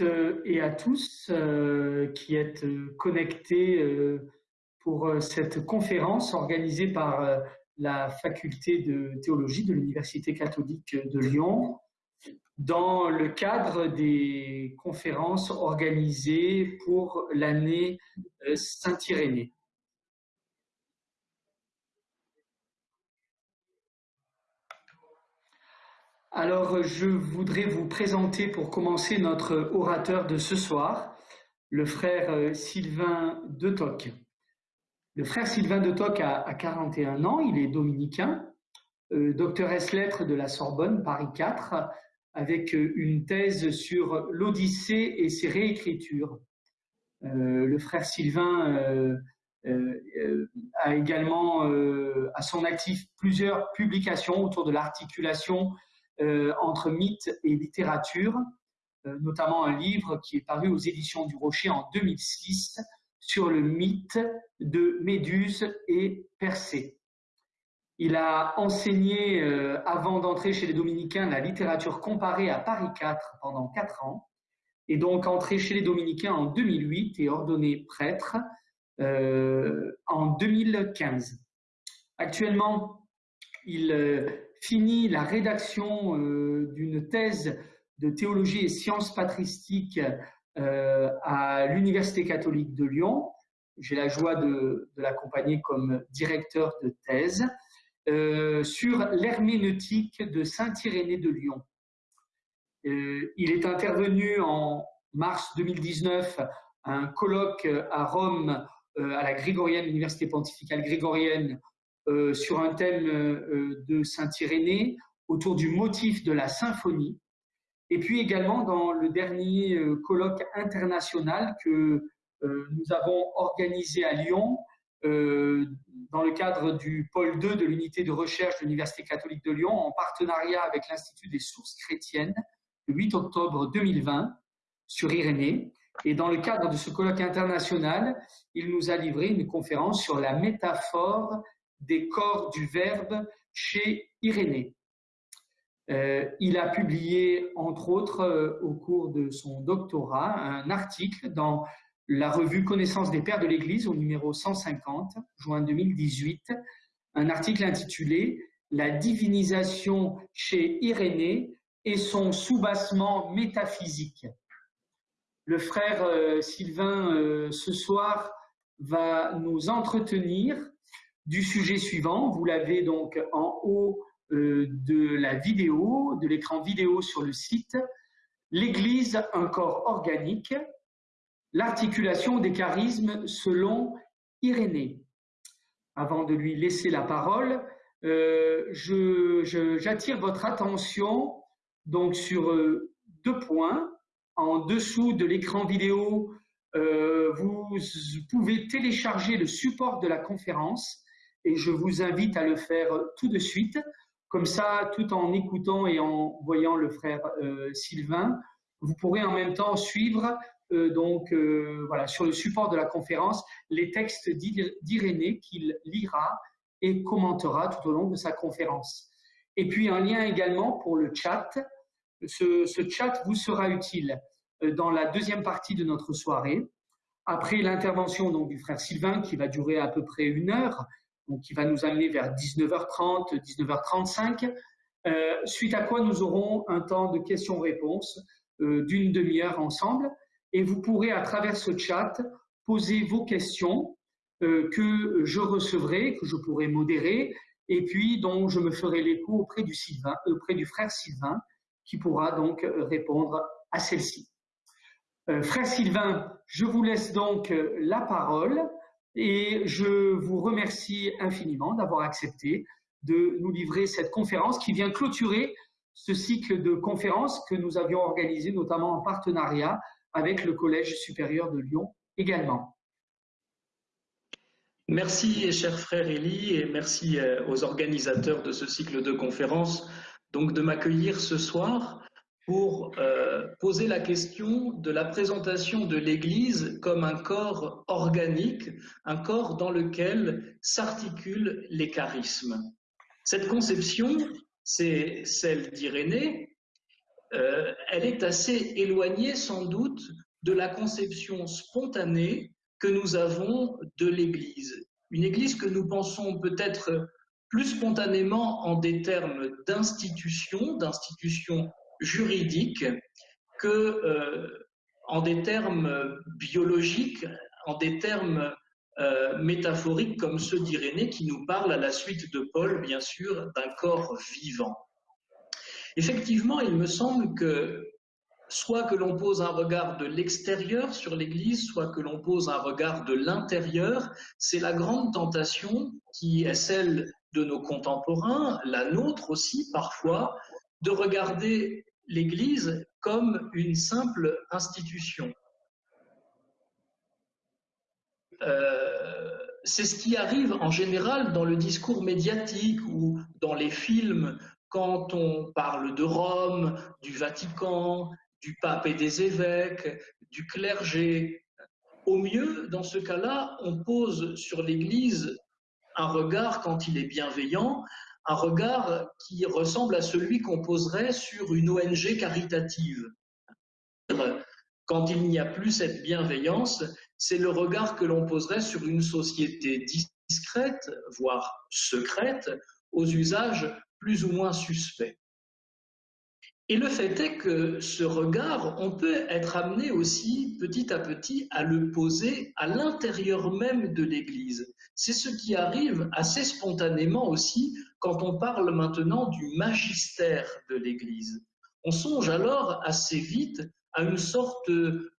Euh, et à tous euh, qui êtes euh, connectés pour cette conférence organisée par la faculté de théologie de l'Université catholique de Lyon dans le cadre des conférences organisées pour l'année Saint-Irénée. Alors, je voudrais vous présenter pour commencer notre orateur de ce soir, le frère euh, Sylvain de Toc. Le frère Sylvain de Toc a, 41 ans, il est dominicain, euh, docteur lettres de la Sorbonne, Paris 4, avec euh, une thèse sur l'Odyssée et ses réécritures. le frère Sylvain a également à son actif plusieurs publications autour de l'articulation euh, entre mythe et littérature, euh, notamment un livre qui est paru aux éditions du Rocher en 2006 sur le mythe de Méduse et Persée. Il a enseigné, euh, avant d'entrer chez les Dominicains, la littérature comparée à Paris 4 pendant quatre ans, et donc entré chez les Dominicains en 2008 et ordonné prêtre en 2015. Actuellement, il fini la rédaction euh, d'une thèse de théologie et sciences patristiques euh, à l'Université catholique de Lyon. J'ai la joie de, l'accompagner comme directeur de thèse euh, sur l'herméneutique de Saint-Irénée de Lyon. il est intervenu en mars 2019 à un colloque à Rome à la Grégorienne, l'Université pontificale grégorienne, euh, sur un thème euh, de Saint-Irénée autour du motif de la symphonie. Et puis également dans le dernier euh, colloque international que nous avons organisé à Lyon dans le cadre du pôle 2 de l'unité de recherche de l'Université catholique de Lyon en partenariat avec l'Institut des sources chrétiennes le 8 octobre 2020 sur Irénée. Et dans le cadre de ce colloque international, il nous a livré une conférence sur la métaphore des corps du Verbe chez Irénée. Euh, il a publié, entre autres, euh, au cours de son doctorat, un article dans la revue Connaissance des Pères de l'Église au numéro 150, juin 2018, un article intitulé La divinisation chez Irénée et son soubassement métaphysique. Le frère euh, Sylvain, ce soir, va nous entretenir du sujet suivant. Vous l'avez donc en haut euh, de la vidéo, de l'écran vidéo sur le site. L'Église, un corps organique, l'articulation des charismes selon Irénée. Avant de lui laisser la parole, euh, j'attire votre attention donc sur euh, deux points. En dessous de l'écran vidéo, vous pouvez télécharger le support de la conférence et je vous invite à le faire tout de suite. Comme ça, tout en écoutant et en voyant le frère euh, Sylvain, vous pourrez en même temps suivre euh, donc euh, voilà sur le support de la conférence les textes d'Irénée qu'il lira et commentera tout au long de sa conférence. Et puis un lien également pour le chat. Ce, ce chat vous sera utile dans la deuxième partie de notre soirée. Après l'intervention donc du frère Sylvain qui va durer à peu près une heure, donc qui va nous amener vers 19h30, 19h35, euh, suite à quoi nous aurons un temps de questions-réponses euh, d'une demi-heure ensemble. Et vous pourrez, à travers ce chat, poser vos questions euh, que je recevrai, que je pourrai modérer, et puis dont je me ferai l'écho auprès du, Sylvain, auprès du frère Sylvain, qui pourra donc répondre à celle-ci. frère Sylvain, je vous laisse donc la parole. Et je vous remercie infiniment d'avoir accepté de nous livrer cette conférence qui vient clôturer ce cycle de conférences que nous avions organisé notamment en partenariat avec le Collège supérieur de Lyon également. Merci, cher frère Élie, et merci euh, aux organisateurs de ce cycle de conférences donc de m'accueillir ce soir pour euh, poser la question de la présentation de l'Église comme un corps organique, un corps dans lequel s'articulent les charismes. Cette conception, c'est celle d'Irénée, euh, elle est assez éloignée sans doute de la conception spontanée que nous avons de l'Église. Une Église que nous pensons peut-être plus spontanément en des termes d'institution, d'institution juridique, que euh, en des termes biologiques, en des termes euh, métaphoriques comme ceux d'Irénée qui nous parlent à la suite de Paul, bien sûr, d'un corps vivant. Effectivement, il me semble que soit que l'on pose un regard de l'extérieur sur l'Église, soit que l'on pose un regard de l'intérieur, c'est la grande tentation qui est celle de nos contemporains, la nôtre aussi parfois, de regarder l'Église comme une simple institution. Euh, c'est ce qui arrive en général dans le discours médiatique ou dans les films quand on parle de Rome, du Vatican, du pape et des évêques, du clergé. Au mieux, dans ce cas-là, on pose sur l'Église un regard, quand il est bienveillant, un regard qui ressemble à celui qu'on poserait sur une ONG caritative. Quand il n'y a plus cette bienveillance, c'est le regard que l'on poserait sur une société discrète, voire secrète, aux usages plus ou moins suspects. Et le fait est que ce regard, on peut être amené aussi petit à petit à le poser à l'intérieur même de l'Église. C'est ce qui arrive assez spontanément aussi quand on parle maintenant du magistère de l'Église. On songe alors assez vite à une sorte de,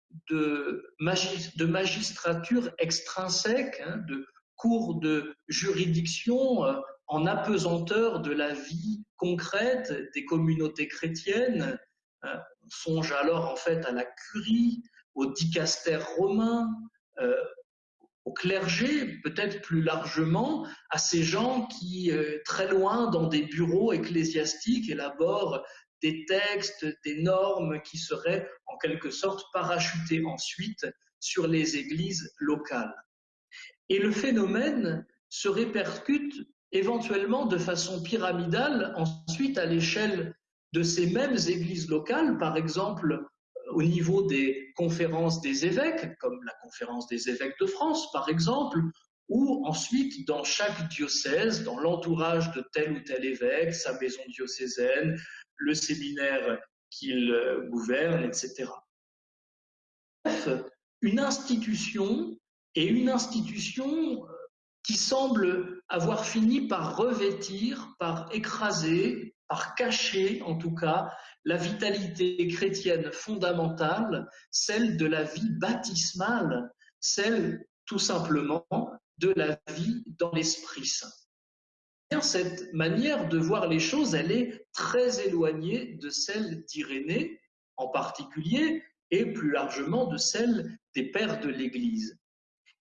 magistrature extrinsèque, hein, de cours de juridiction euh, en apesanteur de la vie concrète des communautés chrétiennes. Euh, on songe alors en fait à la curie, au dicaster romain, euh, au clergé, peut-être plus largement, à ces gens qui, euh, très loin dans des bureaux ecclésiastiques, élaborent des textes, des normes qui seraient en quelque sorte parachutées ensuite sur les églises locales. Et le phénomène se répercute éventuellement de façon pyramidale ensuite à l'échelle de ces mêmes églises locales, par exemple au niveau des conférences des évêques, comme la conférence des évêques de France par exemple, ou ensuite dans chaque diocèse, dans l'entourage de tel ou tel évêque, sa maison diocésaine, le séminaire qu'il gouverne, etc. Bref, une institution et une institution qui semble avoir fini par revêtir, par écraser, par cacher en tout cas, la vitalité chrétienne fondamentale, celle de la vie baptismale, celle tout simplement de la vie dans l'Esprit Saint. Cette manière de voir les choses, elle est très éloignée de celle d'Irénée en particulier, et plus largement de celle des pères de l'Église.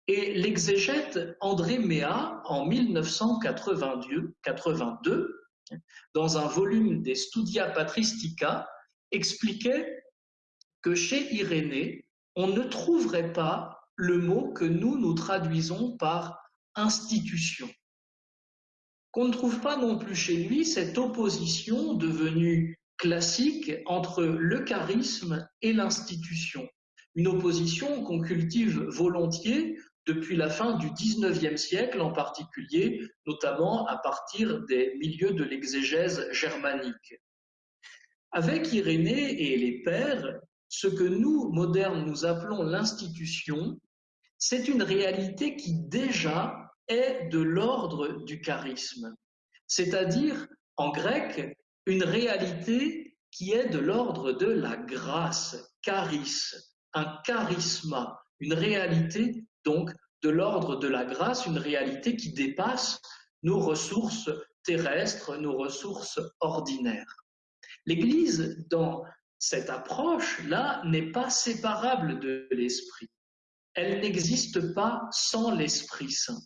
Et l'exégète André Méa, en 1982, dans un volume des Studia Patristica, expliquait que chez Irénée, on ne trouverait pas le mot que nous nous traduisons par institution. Qu'on ne trouve pas non plus chez lui cette opposition devenue classique entre le charisme et l'institution. Une opposition qu'on cultive volontiers depuis la fin du XIXe siècle en particulier, notamment à partir des milieux de l'exégèse germanique. Avec Irénée et les pères, ce que nous, modernes, nous appelons l'institution, c'est une réalité qui déjà est de l'ordre du charisme, c'est-à-dire, en grec, une réalité qui est de l'ordre de la grâce, charis, un charisma, une réalité donc de l'ordre de la grâce, une réalité qui dépasse nos ressources terrestres, nos ressources ordinaires. L'Église, dans cette approche-là, n'est pas séparable de l'Esprit. Elle n'existe pas sans l'Esprit Saint.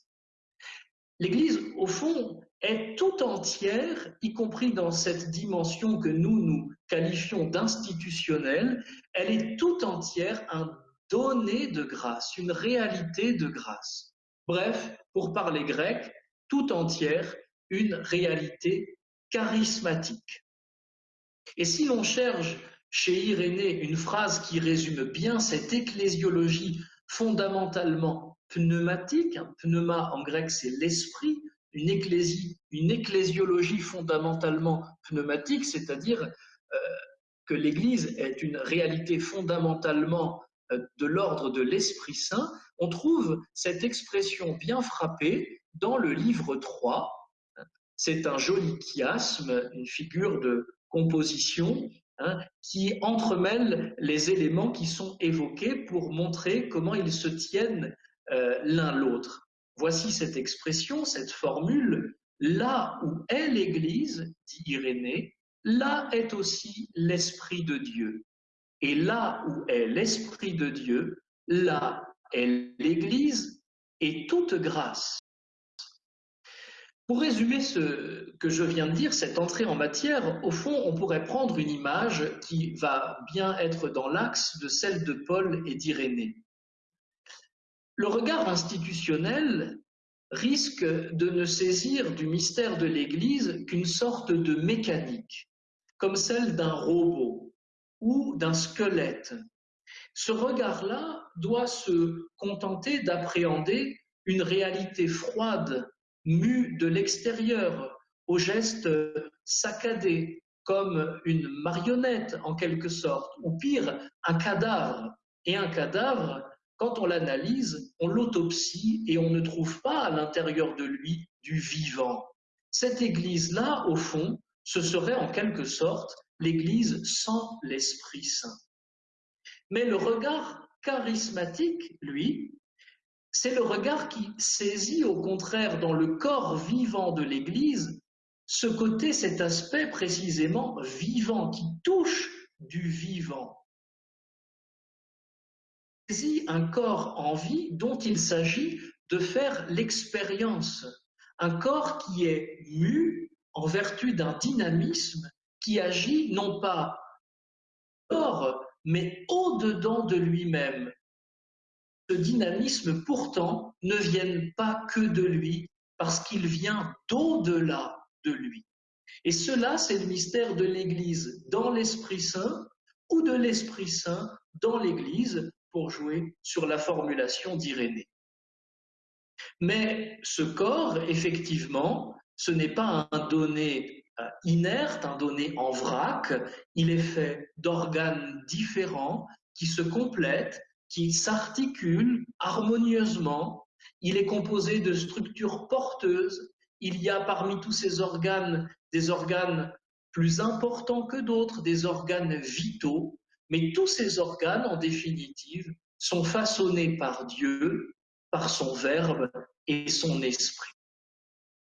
L'Église, au fond, est tout entière, y compris dans cette dimension que nous nous qualifions d'institutionnelle, elle est tout entière un donner de grâce, une réalité de grâce. Bref, pour parler grec, tout entière, une réalité charismatique. Et si l'on cherche chez Irénée une phrase qui résume bien cette ecclésiologie fondamentalement pneumatique. Pneuma en grec c'est l'esprit, une, une ecclésiologie fondamentalement pneumatique, c'est-à-dire euh, que l'Église est une réalité fondamentalement euh, de l'ordre de l'Esprit Saint, on trouve cette expression bien frappée dans le livre 3. C'est un joli chiasme, une figure de composition hein, qui entremêle les éléments qui sont évoqués pour montrer comment ils se tiennent euh, l'un l'autre. Voici cette expression, cette formule, là où est l'Église, dit Irénée, là est aussi l'Esprit de Dieu. Et là où est l'Esprit de Dieu, là est l'Église et toute grâce. Pour résumer ce que je viens de dire, cette entrée en matière, au fond, on pourrait prendre une image qui va bien être dans l'axe de celle de Paul et d'Irénée. Le regard institutionnel risque de ne saisir du mystère de l'Église qu'une sorte de mécanique, comme celle d'un robot ou d'un squelette. Ce regard-là doit se contenter d'appréhender une réalité froide mue de l'extérieur, au geste saccadé, comme une marionnette en quelque sorte, ou pire, un cadavre. Et un cadavre, quand on l'analyse, on l'autopsie et on ne trouve pas à l'intérieur de lui du vivant. Cette Église-là, au fond, ce serait en quelque sorte l'Église sans l'Esprit Saint. Mais le regard charismatique, lui, c'est le regard qui saisit au contraire dans le corps vivant de l'Église ce côté, cet aspect précisément vivant, qui touche du vivant. Saisit un corps en vie dont il s'agit de faire l'expérience, un corps qui est mu en vertu d'un dynamisme qui agit non pas hors, mais au-dedans de lui-même, ce dynamisme pourtant ne vienne pas que de lui, parce qu'il vient d'au-delà de lui. Et cela, c'est le mystère de l'Église dans l'Esprit Saint ou de l'Esprit Saint dans l'Église, pour jouer sur la formulation d'Irénée. Mais ce corps, effectivement, ce n'est pas un donné inerte, un donné en vrac, il est fait d'organes différents qui se complètent qui s'articule harmonieusement. Il est composé de structures porteuses. Il y a parmi tous ces organes des organes plus importants que d'autres, des organes vitaux, mais tous ces organes, en définitive, sont façonnés par Dieu, par son Verbe et son Esprit.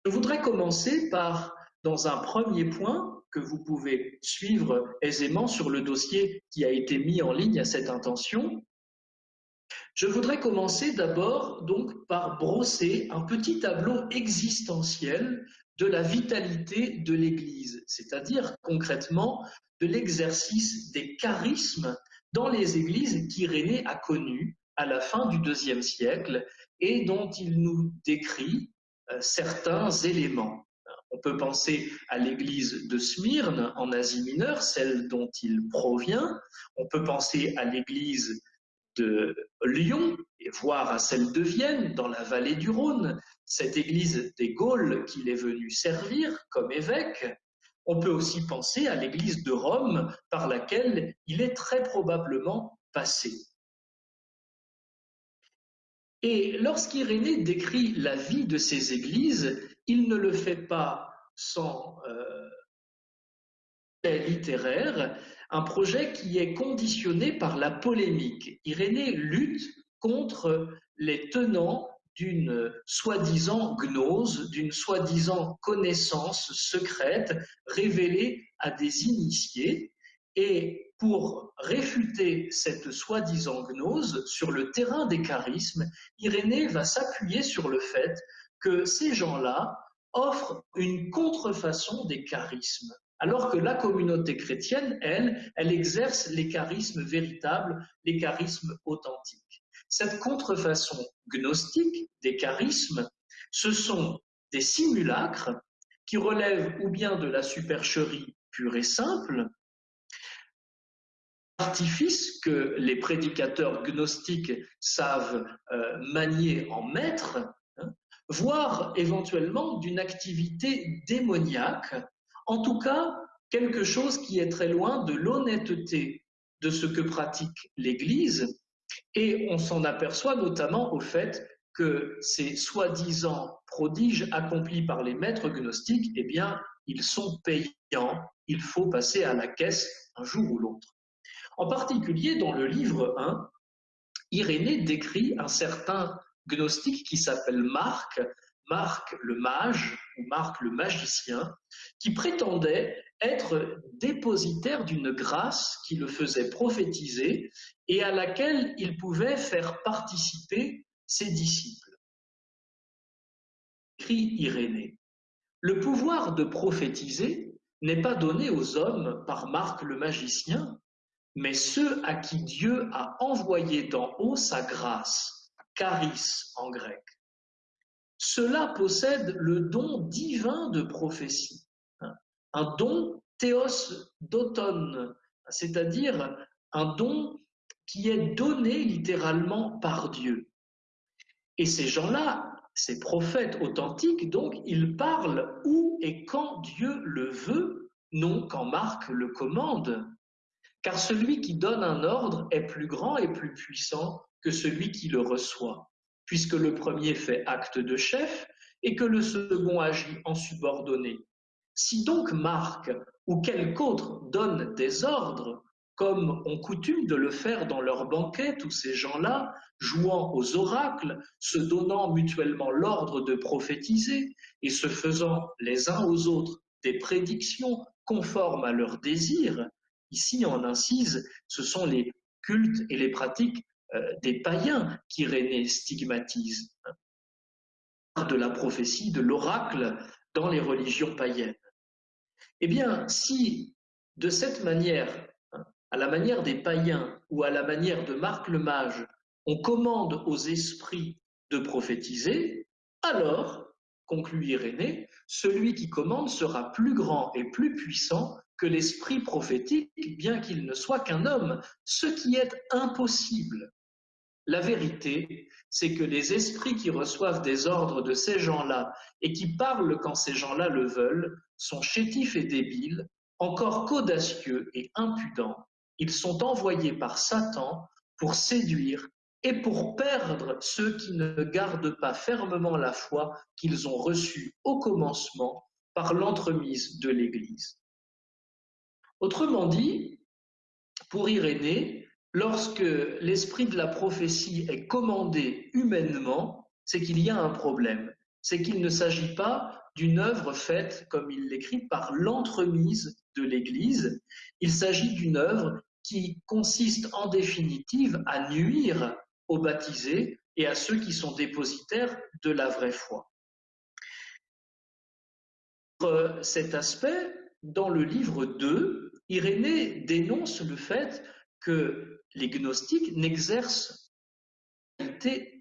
Je voudrais commencer par, dans un premier point que vous pouvez suivre aisément sur le dossier qui a été mis en ligne à cette intention, je voudrais commencer d'abord donc par brosser un petit tableau existentiel de la vitalité de l'Église, c'est-à-dire concrètement de l'exercice des charismes dans les églises qu'Irénée a connues à la fin du deuxième siècle et dont il nous décrit euh, certains éléments. On peut penser à l'église de Smyrne en Asie mineure, celle dont il provient. On peut penser à l'église de Lyon et voir à celle de Vienne, dans la vallée du Rhône, cette église des Gaules qu'il est venu servir comme évêque. On peut aussi penser à l'église de Rome par laquelle il est très probablement passé. Et lorsqu'Irénée décrit la vie de ces églises, il ne le fait pas sans euh, littéraire, un projet qui est conditionné par la polémique. Irénée lutte contre les tenants d'une soi-disant gnose, d'une soi-disant connaissance secrète révélée à des initiés. Et pour réfuter cette soi-disant gnose sur le terrain des charismes, Irénée va s'appuyer sur le fait que ces gens-là offrent une contrefaçon des charismes alors que la communauté chrétienne, elle, elle exerce les charismes véritables, les charismes authentiques. Cette contrefaçon gnostique des charismes, ce sont des simulacres qui relèvent ou bien de la supercherie pure et simple, artifice que les prédicateurs gnostiques savent euh, manier en maître, voire éventuellement d'une activité démoniaque, en tout cas quelque chose qui est très loin de l'honnêteté de ce que pratique l'Église, et on s'en aperçoit notamment au fait que ces soi-disant prodiges accomplis par les maîtres gnostiques, eh bien, ils sont payants, il faut passer à la caisse un jour ou l'autre. En particulier, dans le livre 1, Irénée décrit un certain gnostique qui s'appelle Marc, Marc le mage ou Marc le magicien, qui prétendait être dépositaire d'une grâce qui le faisait prophétiser et à laquelle il pouvait faire participer ses disciples. Écrit Irénée. Le pouvoir de prophétiser n'est pas donné aux hommes par Marc le magicien, mais ceux à qui Dieu a envoyé d'en haut sa grâce, charis en grec. Cela possède le don divin de prophétie, hein. un don théos d'auton, c'est-à-dire un don qui est donné littéralement par Dieu. Et ces gens-là, ces prophètes authentiques, donc, ils parlent où et quand Dieu le veut, non quand Marc le commande. Car celui qui donne un ordre est plus grand et plus puissant que celui qui le reçoit puisque le premier fait acte de chef et que le second agit en subordonné. Si donc Marc ou quelque autre donne des ordres, comme on coutume de le faire dans leurs banquets, tous ces gens-là, jouant aux oracles, se donnant mutuellement l'ordre de prophétiser et se faisant les uns aux autres des prédictions conformes à leurs désirs, ici en incise, ce sont les cultes et les pratiques des païens qu'Irénée stigmatise, de la prophétie, de l'oracle dans les religions païennes. Eh bien, si de cette manière, à la manière des païens ou à la manière de Marc le Mage, on commande aux esprits de prophétiser, alors, conclut Irénée, celui qui commande sera plus grand et plus puissant que l'esprit prophétique, bien qu'il ne soit qu'un homme, ce qui est impossible. La vérité, c'est que les esprits qui reçoivent des ordres de ces gens-là et qui parlent quand ces gens-là le veulent sont chétifs et débiles, encore qu'audacieux et impudents. Ils sont envoyés par Satan pour séduire et pour perdre ceux qui ne gardent pas fermement la foi qu'ils ont reçue au commencement par l'entremise de l'Église. Autrement dit, pour Irénée, Lorsque l'esprit de la prophétie est commandé humainement, c'est qu'il y a un problème. C'est qu'il ne s'agit pas d'une œuvre faite, comme il l'écrit, par l'entremise de l'Église. Il s'agit d'une œuvre qui consiste en définitive à nuire aux baptisés et à ceux qui sont dépositaires de la vraie foi. Cet aspect, dans le livre 2, Irénée dénonce le fait que les gnostiques n'exercent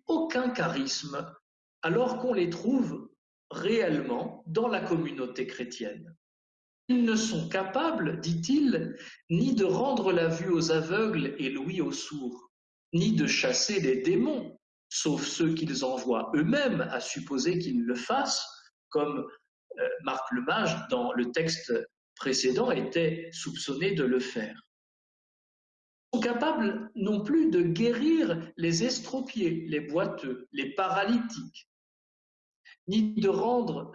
aucun charisme alors qu'on les trouve réellement dans la communauté chrétienne. Ils ne sont capables, dit-il, ni de rendre la vue aux aveugles et l'ouïe aux sourds, ni de chasser les démons, sauf ceux qu'ils envoient eux-mêmes, à supposer qu'ils le fassent, comme euh, Marc le Mage, dans le texte précédent, était soupçonné de le faire capables non plus de guérir les estropiés, les boiteux, les paralytiques, ni de rendre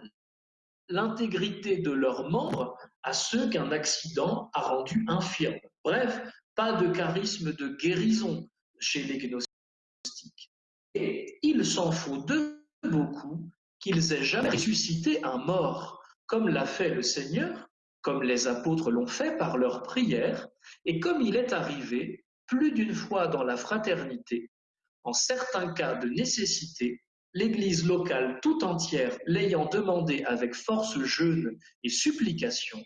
l'intégrité de leurs membres à ceux qu'un accident a rendus infirmes. Bref, pas de charisme de guérison chez les gnostiques. Et il s'en faut de beaucoup qu'ils aient jamais ressuscité un mort, comme l'a fait le Seigneur, comme les apôtres l'ont fait par leurs prières, et comme il est arrivé plus d'une fois dans la fraternité, en certains cas de nécessité, l'Église locale tout entière l'ayant demandé avec force jeûne et supplication,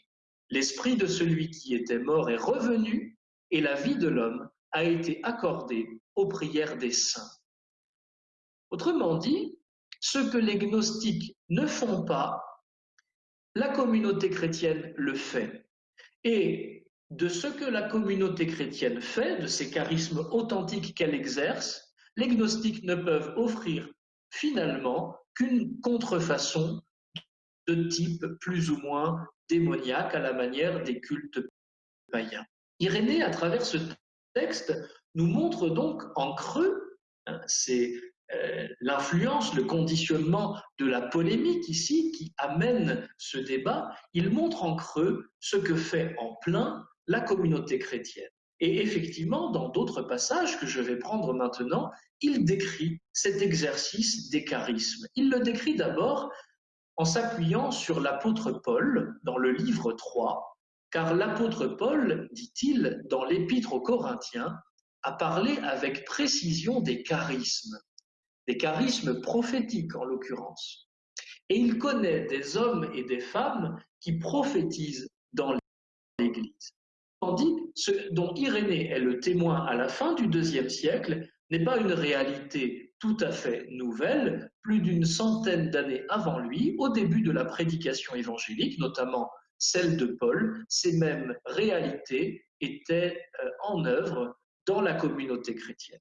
l'esprit de celui qui était mort est revenu et la vie de l'homme a été accordée aux prières des saints. Autrement dit, ce que les gnostiques ne font pas, la communauté chrétienne le fait. Et de ce que la communauté chrétienne fait, de ces charismes authentiques qu'elle exerce, les gnostiques ne peuvent offrir finalement qu'une contrefaçon de type plus ou moins démoniaque à la manière des cultes païens. Irénée, à travers ce texte, nous montre donc en creux, hein, c'est euh, l'influence, le conditionnement de la polémique ici qui amène ce débat, il montre en creux ce que fait en plein la communauté chrétienne. Et effectivement, dans d'autres passages que je vais prendre maintenant, il décrit cet exercice des charismes. Il le décrit d'abord en s'appuyant sur l'apôtre Paul dans le livre 3, car l'apôtre Paul, dit-il, dans l'épître aux Corinthiens, a parlé avec précision des charismes, des charismes prophétiques en l'occurrence. Et il connaît des hommes et des femmes qui prophétisent dans l'Église. Tandis ce dont Irénée est le témoin à la fin du deuxième siècle n'est pas une réalité tout à fait nouvelle, plus d'une centaine d'années avant lui, au début de la prédication évangélique, notamment celle de Paul, ces mêmes réalités étaient euh, en œuvre dans la communauté chrétienne.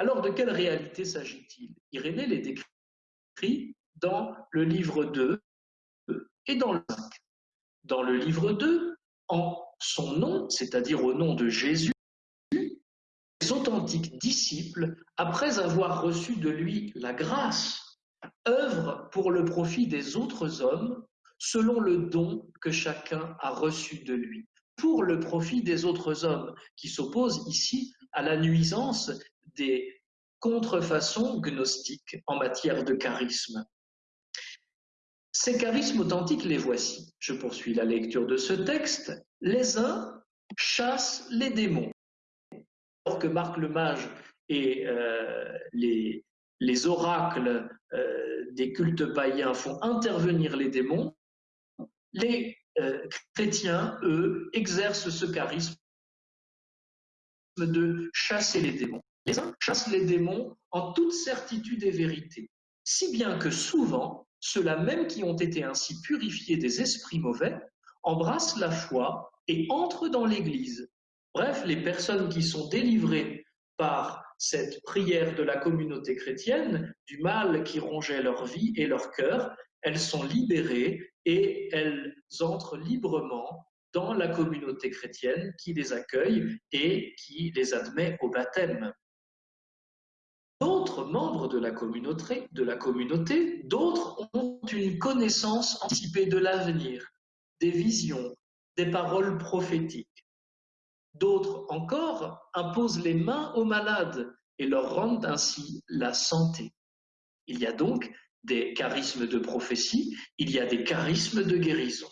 Alors de quelle réalité s'agit-il? Irénée les décrit dans le livre 2 et dans le 5. Dans le livre 2, en son nom, c'est-à-dire au nom de Jésus, les authentiques disciples, après avoir reçu de lui la grâce, œuvrent pour le profit des autres hommes selon le don que chacun a reçu de lui, pour le profit des autres hommes, qui s'opposent ici à la nuisance des contrefaçons gnostiques en matière de charisme. Ces charismes authentiques, les voici. Je poursuis la lecture de ce texte. Les uns chassent les démons. Alors que Marc le Mage et euh, les, les, oracles euh, des cultes païens font intervenir les démons, les euh, chrétiens, eux, exercent ce charisme de chasser les démons. Les uns chassent les démons en toute certitude et vérité, si bien que souvent, ceux-là même qui ont été ainsi purifiés des esprits mauvais embrassent la foi et entrent dans l'Église. Bref, les personnes qui sont délivrées par cette prière de la communauté chrétienne, du mal qui rongeait leur vie et leur cœur, elles sont libérées et elles entrent librement dans la communauté chrétienne qui les accueille et qui les admet au baptême. D'autres membres de la communauté, d'autres ont une connaissance anticipée de l'avenir, des visions, des paroles prophétiques. D'autres encore imposent les mains aux malades et leur rendent ainsi la santé. Il y a donc des charismes de prophétie, il y a des charismes de guérison.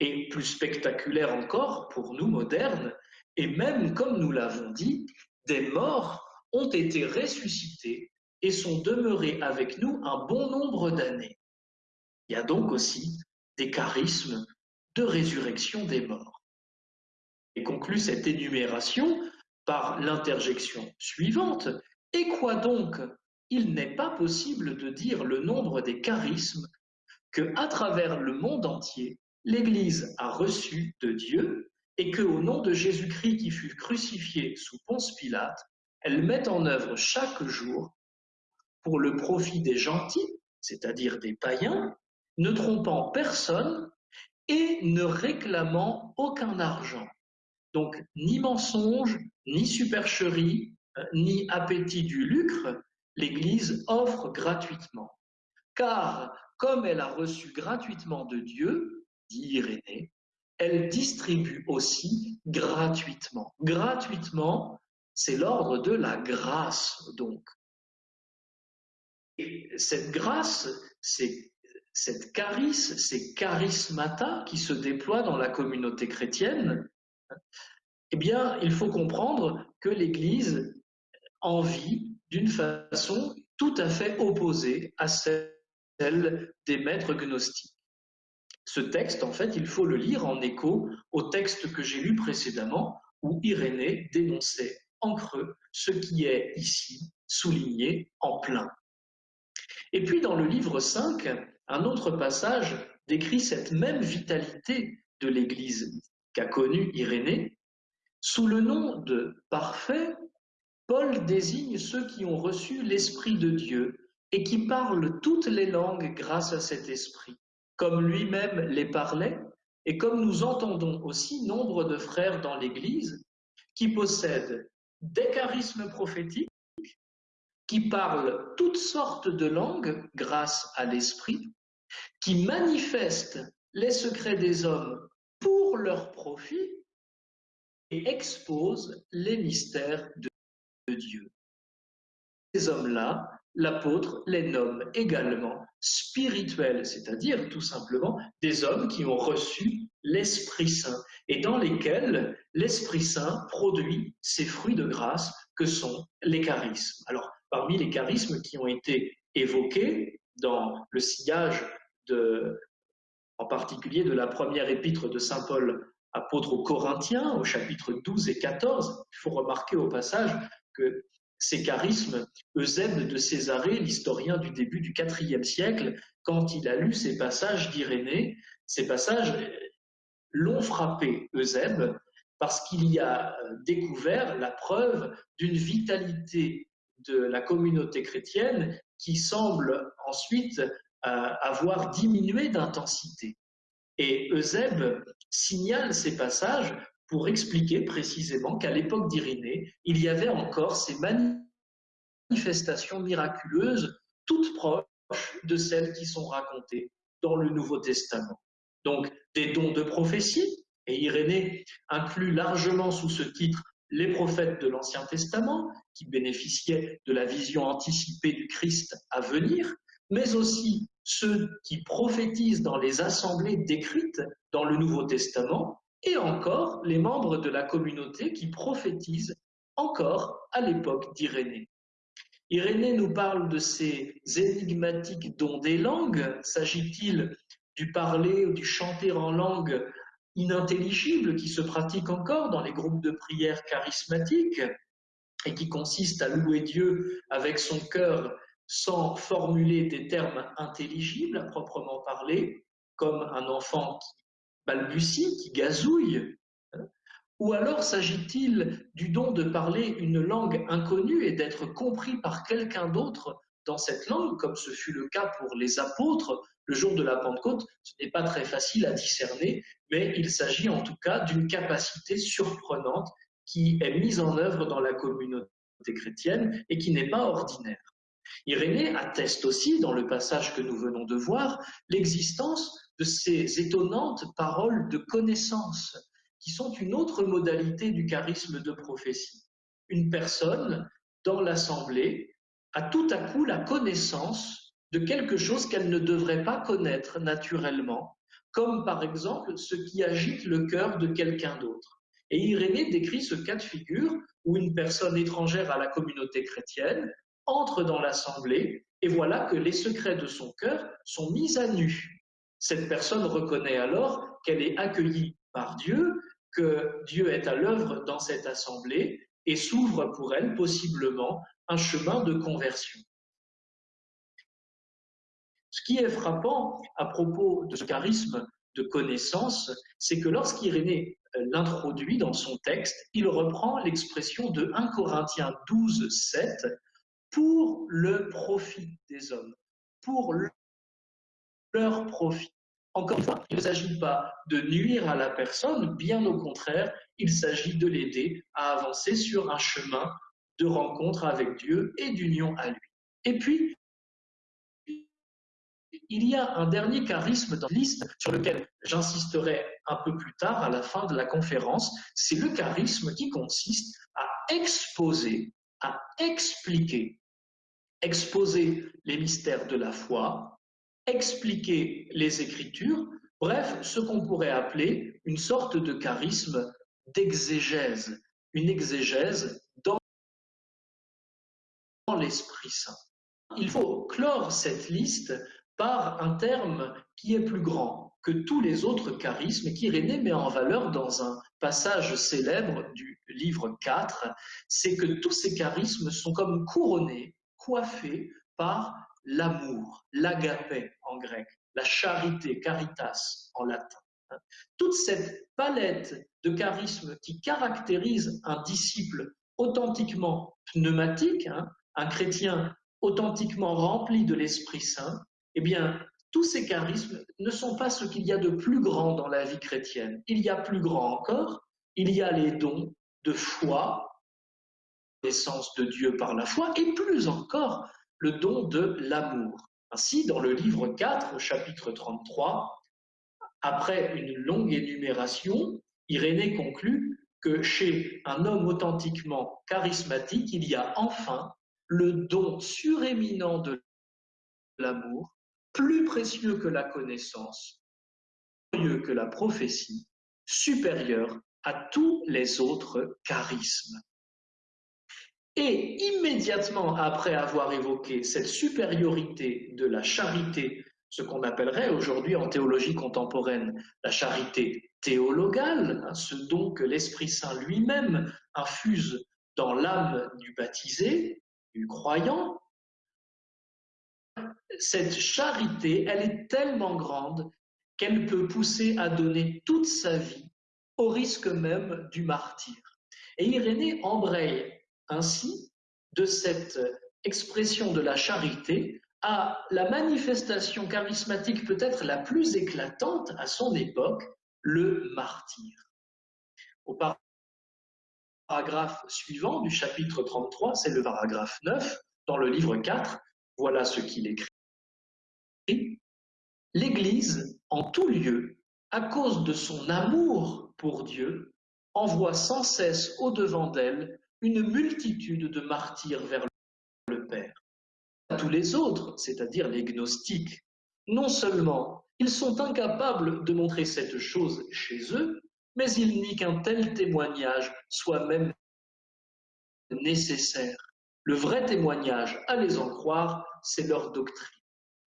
Et plus spectaculaire encore pour nous modernes, et même comme nous l'avons dit, des morts ont été ressuscités et sont demeurés avec nous un bon nombre d'années. Il y a donc aussi des charismes de résurrection des morts. Et conclut cette énumération par l'interjection suivante. Et quoi donc? Il n'est pas possible de dire le nombre des charismes que, à travers le monde entier, l'Église a reçu de Dieu et que, au nom de Jésus-Christ qui fut crucifié sous Ponce Pilate, elle met en œuvre chaque jour pour le profit des gentils, c'est-à-dire des païens, ne trompant personne et ne réclamant aucun argent. Donc ni mensonge, ni supercherie, euh, ni appétit du lucre, l'Église offre gratuitement. Car comme elle a reçu gratuitement de Dieu, dit Irénée, elle distribue aussi gratuitement. Gratuitement, c'est l'ordre de la grâce, donc. Et cette grâce, cette charisme, ces charismata qui se déploient dans la communauté chrétienne, eh bien, il faut comprendre que l'Église en vit d'une façon tout à fait opposée à celle des maîtres gnostiques. Ce texte, en fait, il faut le lire en écho au texte que j'ai lu précédemment, où Irénée dénonçait en creux ce qui est ici souligné en plein. Et puis dans le livre 5, un autre passage décrit cette même vitalité de l'Église qu'a connu Irénée, sous le nom de parfait, Paul désigne ceux qui ont reçu l'Esprit de Dieu et qui parlent toutes les langues grâce à cet Esprit, comme lui-même les parlait, et comme nous entendons aussi nombre de frères dans l'Église qui possèdent des charismes prophétiques, qui parlent toutes sortes de langues grâce à l'Esprit, qui manifestent les secrets des hommes pour leur profit et exposent les mystères de Dieu. Ces hommes-là, l'apôtre les nomme également spirituels, c'est-à-dire tout simplement des hommes qui ont reçu l'Esprit Saint et dans lesquels l'Esprit Saint produit ces fruits de grâce que sont les charismes. Alors, parmi les charismes qui ont été évoqués dans le sillage de, en particulier de la première épître de Saint Paul apôtre aux Corinthiens, au chapitre 12 et 14, il faut remarquer au passage que ces charismes, Eusèbe de Césarée, l'historien du début du IVe siècle, quand il a lu ces passages d'Irénée, ces passages l'ont frappé, Eusèbe, parce qu'il y a découvert la preuve d'une vitalité de la communauté chrétienne qui semble ensuite euh, avoir diminué d'intensité. Et Eusèbe signale ces passages pour expliquer précisément qu'à l'époque d'Irénée, il y avait encore ces manifestations miraculeuses, toutes proches de celles qui sont racontées dans le Nouveau Testament. Donc, des dons de prophétie, et Irénée inclut largement sous ce titre les prophètes de l'Ancien Testament, qui bénéficiaient de la vision anticipée du Christ à venir, mais aussi ceux qui prophétisent dans les assemblées décrites dans le Nouveau Testament, et encore les membres de la communauté qui prophétisent encore à l'époque d'Irénée. Irénée nous parle de ces énigmatiques dons des langues. S'agit-il du parler ou du chanter en langue inintelligible qui se pratique encore dans les groupes de prière charismatiques et qui consiste à louer Dieu avec son cœur sans formuler des termes intelligibles à proprement parler, comme un enfant qui balbutie, qui gazouille hein Ou alors s'agit-il du don de parler une langue inconnue et d'être compris par quelqu'un d'autre dans cette langue, comme ce fut le cas pour les apôtres le jour de la Pentecôte? Ce n'est pas très facile à discerner, mais il s'agit en tout cas d'une capacité surprenante qui est mise en œuvre dans la communauté chrétienne et qui n'est pas ordinaire. Irénée atteste aussi, dans le passage que nous venons de voir, l'existence de ces étonnantes paroles de connaissance, qui sont une autre modalité du charisme de prophétie. Une personne, dans l'assemblée, a tout à coup la connaissance de quelque chose qu'elle ne devrait pas connaître naturellement, comme par exemple ce qui agite le cœur de quelqu'un d'autre. Et Irénée décrit ce cas de figure où une personne étrangère à la communauté chrétienne entre dans l'assemblée et voilà que les secrets de son cœur sont mis à nu. Cette personne reconnaît alors qu'elle est accueillie par Dieu, que Dieu est à l'œuvre dans cette assemblée et s'ouvre pour elle possiblement un chemin de conversion. Ce qui est frappant à propos de ce charisme de connaissance, c'est que lorsqu'Irénée euh, l'introduit dans son texte, il reprend l'expression de 1 Corinthiens 12, 7, pour le profit des hommes, pour leur profit. Encore une fois, il ne s'agit pas de nuire à la personne, bien au contraire, il s'agit de l'aider à avancer sur un chemin de rencontre avec Dieu et d'union à lui. Et puis, il y a un dernier charisme dans la liste sur lequel j'insisterai un peu plus tard à la fin de la conférence, c'est le charisme qui consiste à exposer, à expliquer, exposer les mystères de la foi, expliquer les Écritures, bref, ce qu'on pourrait appeler une sorte de charisme d'exégèse, une exégèse dans l'Esprit Saint. Il faut clore cette liste par un terme qui est plus grand que tous les autres charismes qui Irénée met en valeur dans un passage célèbre du livre 4, c'est que tous ces charismes sont comme couronnés, coiffés par l'amour, l'agapé en grec, la charité, caritas en latin. Toute cette palette de charismes qui caractérise un disciple authentiquement pneumatique, hein, un chrétien authentiquement rempli de l'Esprit Saint, eh bien, tous ces charismes ne sont pas ce qu'il y a de plus grand dans la vie chrétienne. Il y a plus grand encore, il y a les dons de foi, l'essence de Dieu par la foi, et plus encore le don de l'amour. Ainsi, dans le livre 4, chapitre 33, après une longue énumération, Irénée conclut que chez un homme authentiquement charismatique, il y a enfin le don suréminent de l'amour, plus précieux que la connaissance, mieux que la prophétie, supérieur à tous les autres charismes. Et immédiatement après avoir évoqué cette supériorité de la charité, ce qu'on appellerait aujourd'hui en théologie contemporaine la charité théologale, hein, ce don que l'Esprit Saint lui-même infuse dans l'âme du baptisé, du croyant, cette charité, elle est tellement grande qu'elle peut pousser à donner toute sa vie au risque même du martyr. Et Irénée embraye ainsi de cette expression de la charité à la manifestation charismatique peut-être la plus éclatante à son époque, le martyr. Au paragraphe suivant du chapitre 33, c'est le paragraphe 9, dans le livre 4, voilà ce qu'il écrit. L'Église, en tout lieu, à cause de son amour pour Dieu, envoie sans cesse au-devant d'elle une multitude de martyrs vers le Père. Tous les autres, c'est-à-dire les gnostiques, non seulement ils sont incapables de montrer cette chose chez eux, mais ils nient qu'un tel témoignage soit même nécessaire. Le vrai témoignage, à les en croire, c'est leur doctrine.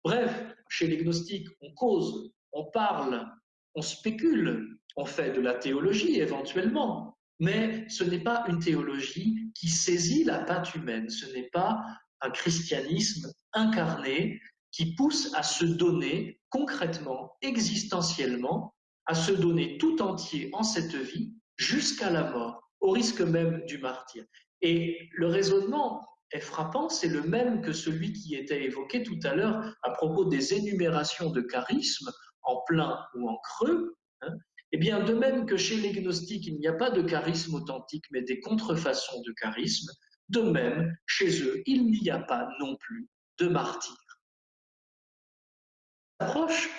Bref, chez les gnostiques, on cause, on parle, on spécule, on fait de la théologie éventuellement, mais ce n'est pas une théologie qui saisit la patte humaine, ce n'est pas un christianisme incarné qui pousse à se donner concrètement, existentiellement, à se donner tout entier en cette vie jusqu'à la mort, au risque même du martyr. Et le raisonnement est frappant, c'est le même que celui qui était évoqué tout à l'heure à propos des énumérations de charismes en plein ou en creux. Hein. Eh bien, de même que chez les gnostiques, il n'y a pas de charisme authentique, mais des contrefaçons de charisme, de même, chez eux, il n'y a pas non plus de martyr. L'approche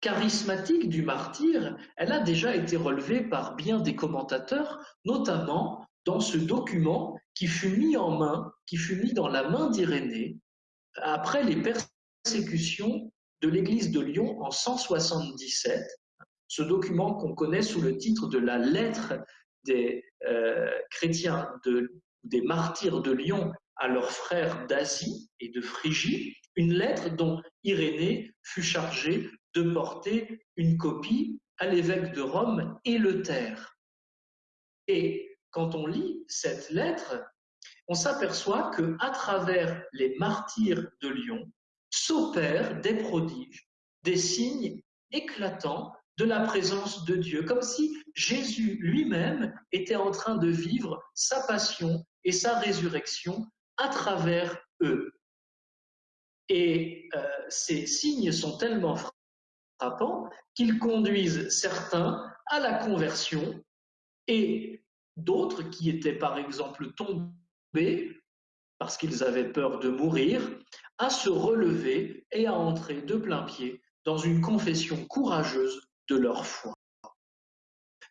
charismatique du martyr, elle a déjà été relevée par bien des commentateurs, notamment dans ce document qui fut mis en main, qui fut mis dans la main d'Irénée après les persécutions de l'église de Lyon en 177, ce document qu'on connaît sous le titre de la lettre des euh, chrétiens, des martyrs de Lyon à leurs frères d'Asie et de Phrygie, une lettre dont Irénée fut chargé de porter une copie à l'évêque de Rome terre. Et quand on lit cette lettre, on s'aperçoit que à travers les martyrs de Lyon s'opèrent des prodiges, des signes éclatants de la présence de Dieu, comme si Jésus lui-même était en train de vivre sa passion et sa résurrection à travers eux. Et euh, ces signes sont tellement frappants qu'ils conduisent certains à la conversion et d'autres qui étaient par exemple tombés parce qu'ils avaient peur de mourir, à se relever et à entrer de plein pied dans une confession courageuse leur foi.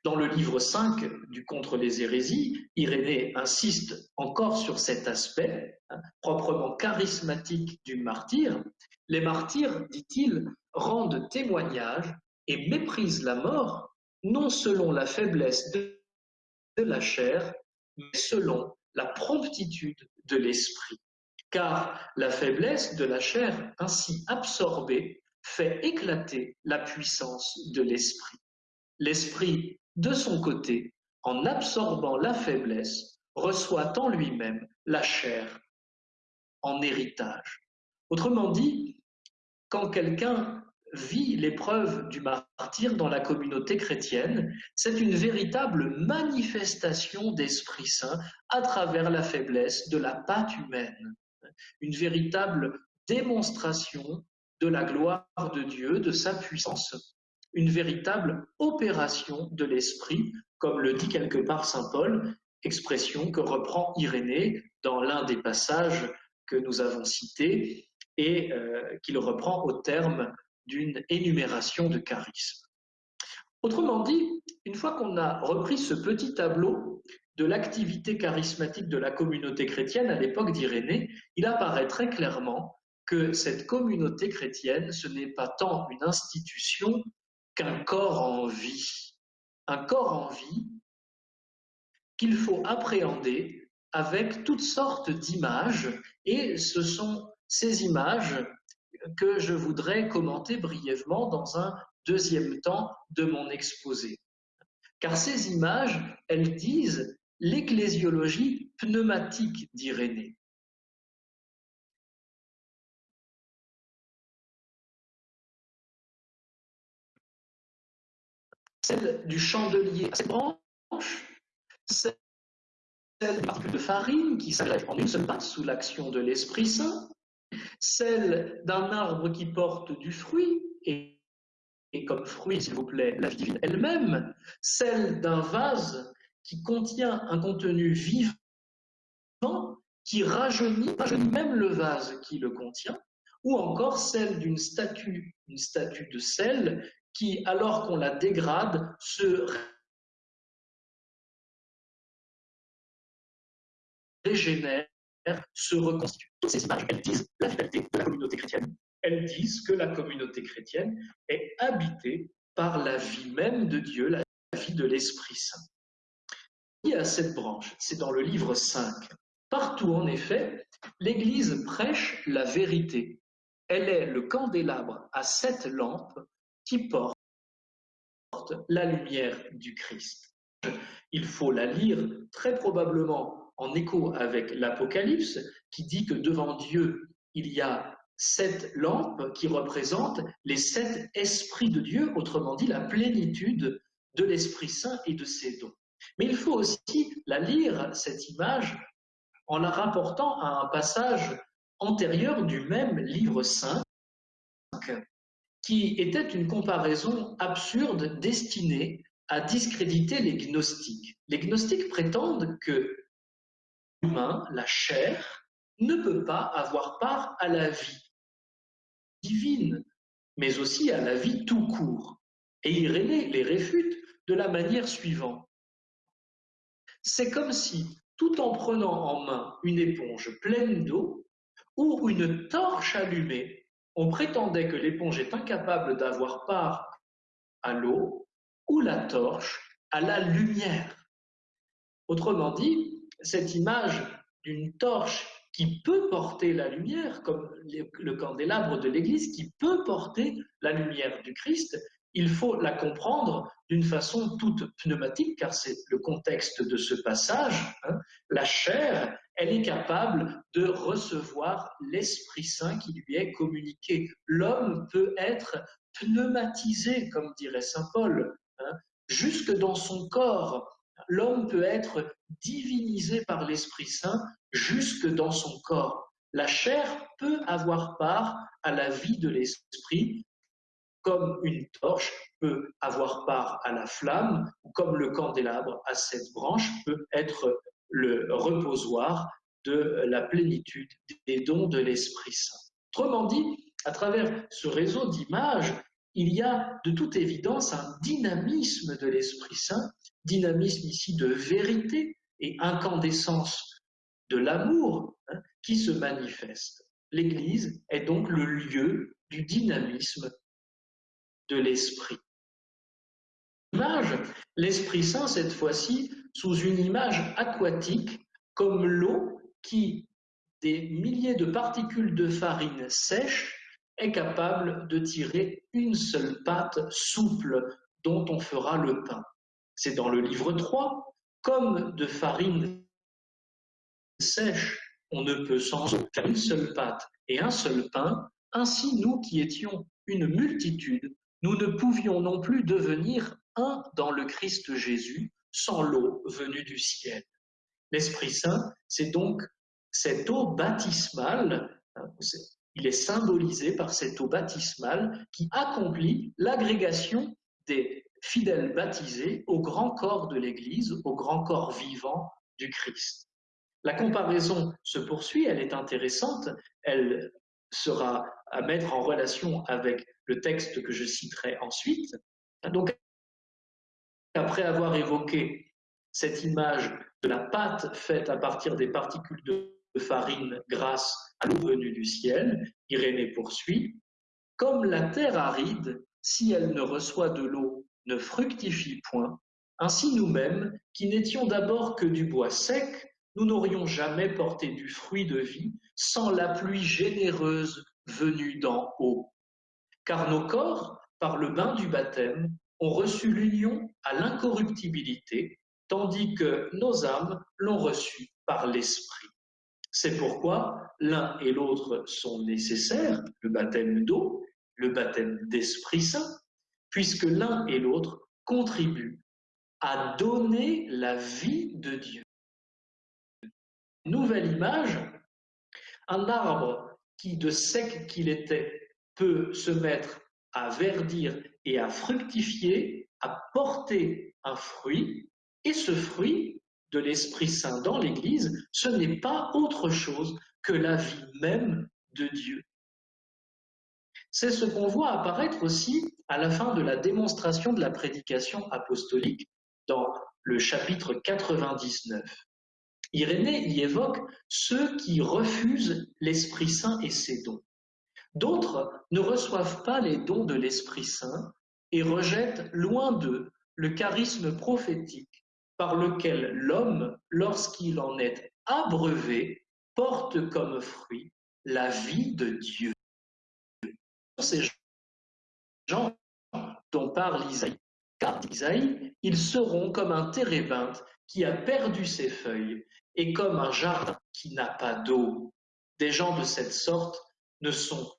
Dans le livre 5 du Contre les hérésies, Irénée insiste encore sur cet aspect hein, proprement charismatique du martyr. Les martyrs, dit-il, rendent témoignage et méprisent la mort, non selon la faiblesse de la chair, mais selon la promptitude de l'esprit. Car la faiblesse de la chair ainsi absorbée fait éclater la puissance de l'esprit. L'esprit, de son côté, en absorbant la faiblesse, reçoit en lui-même la chair en héritage. Autrement dit, quand quelqu'un vit l'épreuve du martyr dans la communauté chrétienne, c'est une véritable manifestation d'Esprit Saint à travers la faiblesse de la pâte humaine, une véritable démonstration de la gloire de Dieu, de sa puissance, une véritable opération de l'Esprit, comme le dit quelque part Saint Paul, expression que reprend Irénée dans l'un des passages que nous avons cités et euh, qu'il reprend au terme d'une énumération de charismes. Autrement dit, une fois qu'on a repris ce petit tableau de l'activité charismatique de la communauté chrétienne à l'époque d'Irénée, il apparaît très clairement que cette communauté chrétienne, ce n'est pas tant une institution qu'un corps en vie. Un corps en vie qu'il faut appréhender avec toutes sortes d'images, et ce sont ces images que je voudrais commenter brièvement dans un deuxième temps de mon exposé. Car ces images, elles disent l'ecclésiologie pneumatique d'Irénée. Celle du chandelier à branches, celle de farine qui s'agrègent en une seule passe sous l'action de l'Esprit Saint, celle d'un arbre qui porte du fruit, et, comme fruit, s'il vous plaît, la vie elle-même, celle d'un vase qui contient un contenu vivant, qui rajeunit, rajeunit même le vase qui le contient, ou encore celle d'une statue, une statue de sel, qui, alors qu'on la dégrade, se régénère se reconstitue. Toutes ces images, elles disent la vitalité de la communauté chrétienne. Elles disent que la communauté chrétienne est habitée par la vie même de Dieu, la vie de l'Esprit Saint. Y a cette branche, c'est dans le livre 5. Partout, en effet, l'Église prêche la vérité. Elle est le candélabre à sept lampes qui porte la lumière du Christ. Il faut la lire très probablement en écho avec l'Apocalypse qui dit que devant Dieu, il y a sept lampes qui représentent les sept esprits de Dieu, autrement dit la plénitude de l'Esprit Saint et de ses dons. Mais il faut aussi la lire, cette image, en la rapportant à un passage antérieur du même livre saint, qui était une comparaison absurde destinée à discréditer les gnostiques. Les gnostiques prétendent que humain, la chair, ne peut pas avoir part à la vie divine, mais aussi à la vie tout court. Et Irénée les réfute de la manière suivante. C'est comme si, tout en prenant en main une éponge pleine d'eau ou une torche allumée, on prétendait que l'éponge est incapable d'avoir part à l'eau ou la torche à la lumière. Autrement dit, cette image d'une torche qui peut porter la lumière, comme le candélabre de l'Église, qui peut porter la lumière du Christ, il faut la comprendre d'une façon toute pneumatique, car c'est le contexte de ce passage. Hein. La chair, elle est capable de recevoir l'Esprit Saint qui lui est communiqué. L'homme peut être pneumatisé, comme dirait Saint Paul, hein, jusque dans son corps l'homme peut être divinisé par l'Esprit Saint jusque dans son corps. La chair peut avoir part à la vie de l'Esprit, comme une torche peut avoir part à la flamme, ou comme le candélabre à cette branche peut être le reposoir de la plénitude des dons de l'Esprit Saint. Autrement dit, à travers ce réseau d'images, il y a de toute évidence un dynamisme de l'Esprit Saint dynamisme ici de vérité et incandescence de l'amour hein, qui se manifeste. L'Église est donc le lieu du dynamisme de l'Esprit. L'Esprit Saint, cette fois-ci, sous une image aquatique, comme l'eau qui, des milliers de particules de farine sèche, est capable de tirer une seule pâte souple dont on fera le pain. C'est dans le livre 3. Comme de farine sèche, on ne peut sans faire une seule pâte et un seul pain, Ainsi, nous qui étions une multitude, nous ne pouvions non plus devenir un dans le Christ Jésus sans l'eau venue du ciel. L'Esprit Saint, c'est donc cette eau baptismale, hein, il est symbolisé par cette eau baptismale qui accomplit l'agrégation des fidèles baptisés au grand corps de l'Église, au grand corps vivant du Christ. La comparaison se poursuit, elle est intéressante, elle sera à mettre en relation avec le texte que je citerai ensuite. Après avoir évoqué cette image de la pâte faite à partir des particules de farine grâce à l'eau venue du ciel, Irénée poursuit, Comme la terre aride, si elle ne reçoit de l'eau, ne fructifie point, ainsi nous-mêmes, qui n'étions d'abord que du bois sec, nous n'aurions jamais porté du fruit de vie sans la pluie généreuse venue d'en haut. Car nos corps, par le bain du baptême, ont reçu l'union à l'incorruptibilité, tandis que nos âmes l'ont reçu par l'Esprit. C'est pourquoi l'un et l'autre sont nécessaires, le baptême d'eau, le baptême d'Esprit Saint, puisque l'un et l'autre contribuent à donner la vie de Dieu. Nouvelle image, un arbre qui, de sec qu'il était, peut se mettre à verdir et à fructifier, à porter un fruit, et ce fruit de l'Esprit Saint dans l'Église, ce n'est pas autre chose que la vie même de Dieu. C'est ce qu'on voit apparaître aussi à la fin de la démonstration de la prédication apostolique dans le chapitre 99. Irénée y évoque ceux qui refusent l'Esprit Saint et ses dons. D'autres ne reçoivent pas les dons de l'Esprit Saint et rejettent loin d'eux le charisme prophétique par lequel l'homme, lorsqu'il en est abreuvé, porte comme fruit la vie de Dieu. Ces gens dont parle Isaïe, car Isaïe, ils seront comme un térébinthe qui a perdu ses feuilles et comme un jardin qui n'a pas d'eau. Des gens de cette sorte ne sont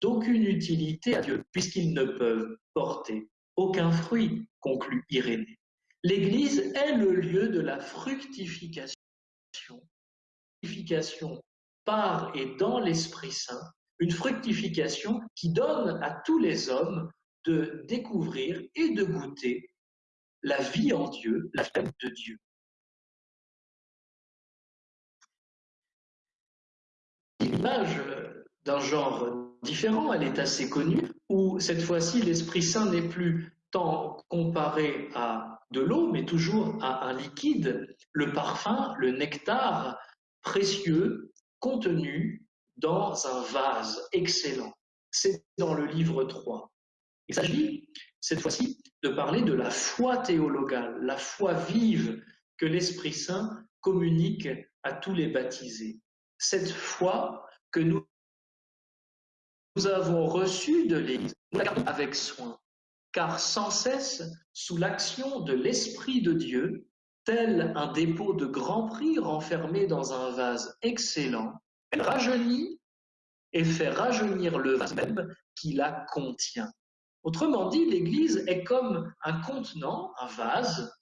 d'aucune utilité à Dieu puisqu'ils ne peuvent porter aucun fruit, conclut Irénée. L'Église est le lieu de la fructification, fructification par et dans l'Esprit Saint, une fructification qui donne à tous les hommes de découvrir et de goûter la vie en Dieu, la vie de Dieu. L'image d'un genre différent, elle est assez connue, où cette fois-ci l'Esprit Saint n'est plus tant comparé à de l'eau, mais toujours à un liquide, le parfum, le nectar précieux contenu dans un vase excellent. C'est dans le livre 3. Il s'agit, cette fois-ci, de parler de la foi théologale, la foi vive que l'Esprit Saint communique à tous les baptisés. Cette foi que nous, avons reçue de l'Église, nous la gardons avec soin, car sans cesse, sous l'action de l'Esprit de Dieu, tel un dépôt de grand prix renfermé dans un vase excellent, elle rajeunit et fait rajeunir le vase même qui la contient. Autrement dit, l'Église est comme un contenant, un vase,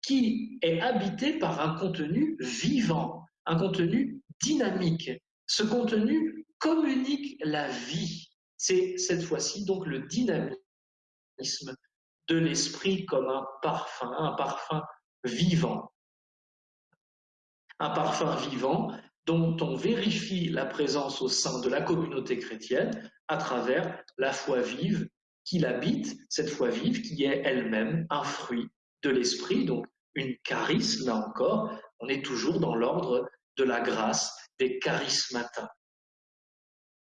qui est habité par un contenu vivant, un contenu dynamique. Ce contenu communique la vie. C'est cette fois-ci donc le dynamisme de l'esprit comme un parfum, un parfum vivant. Un parfum vivant dont on vérifie la présence au sein de la communauté chrétienne à travers la foi vive qui l'habite, cette foi vive qui est elle-même un fruit de l'esprit, donc une charisme, là encore, on est toujours dans l'ordre de la grâce des charismata.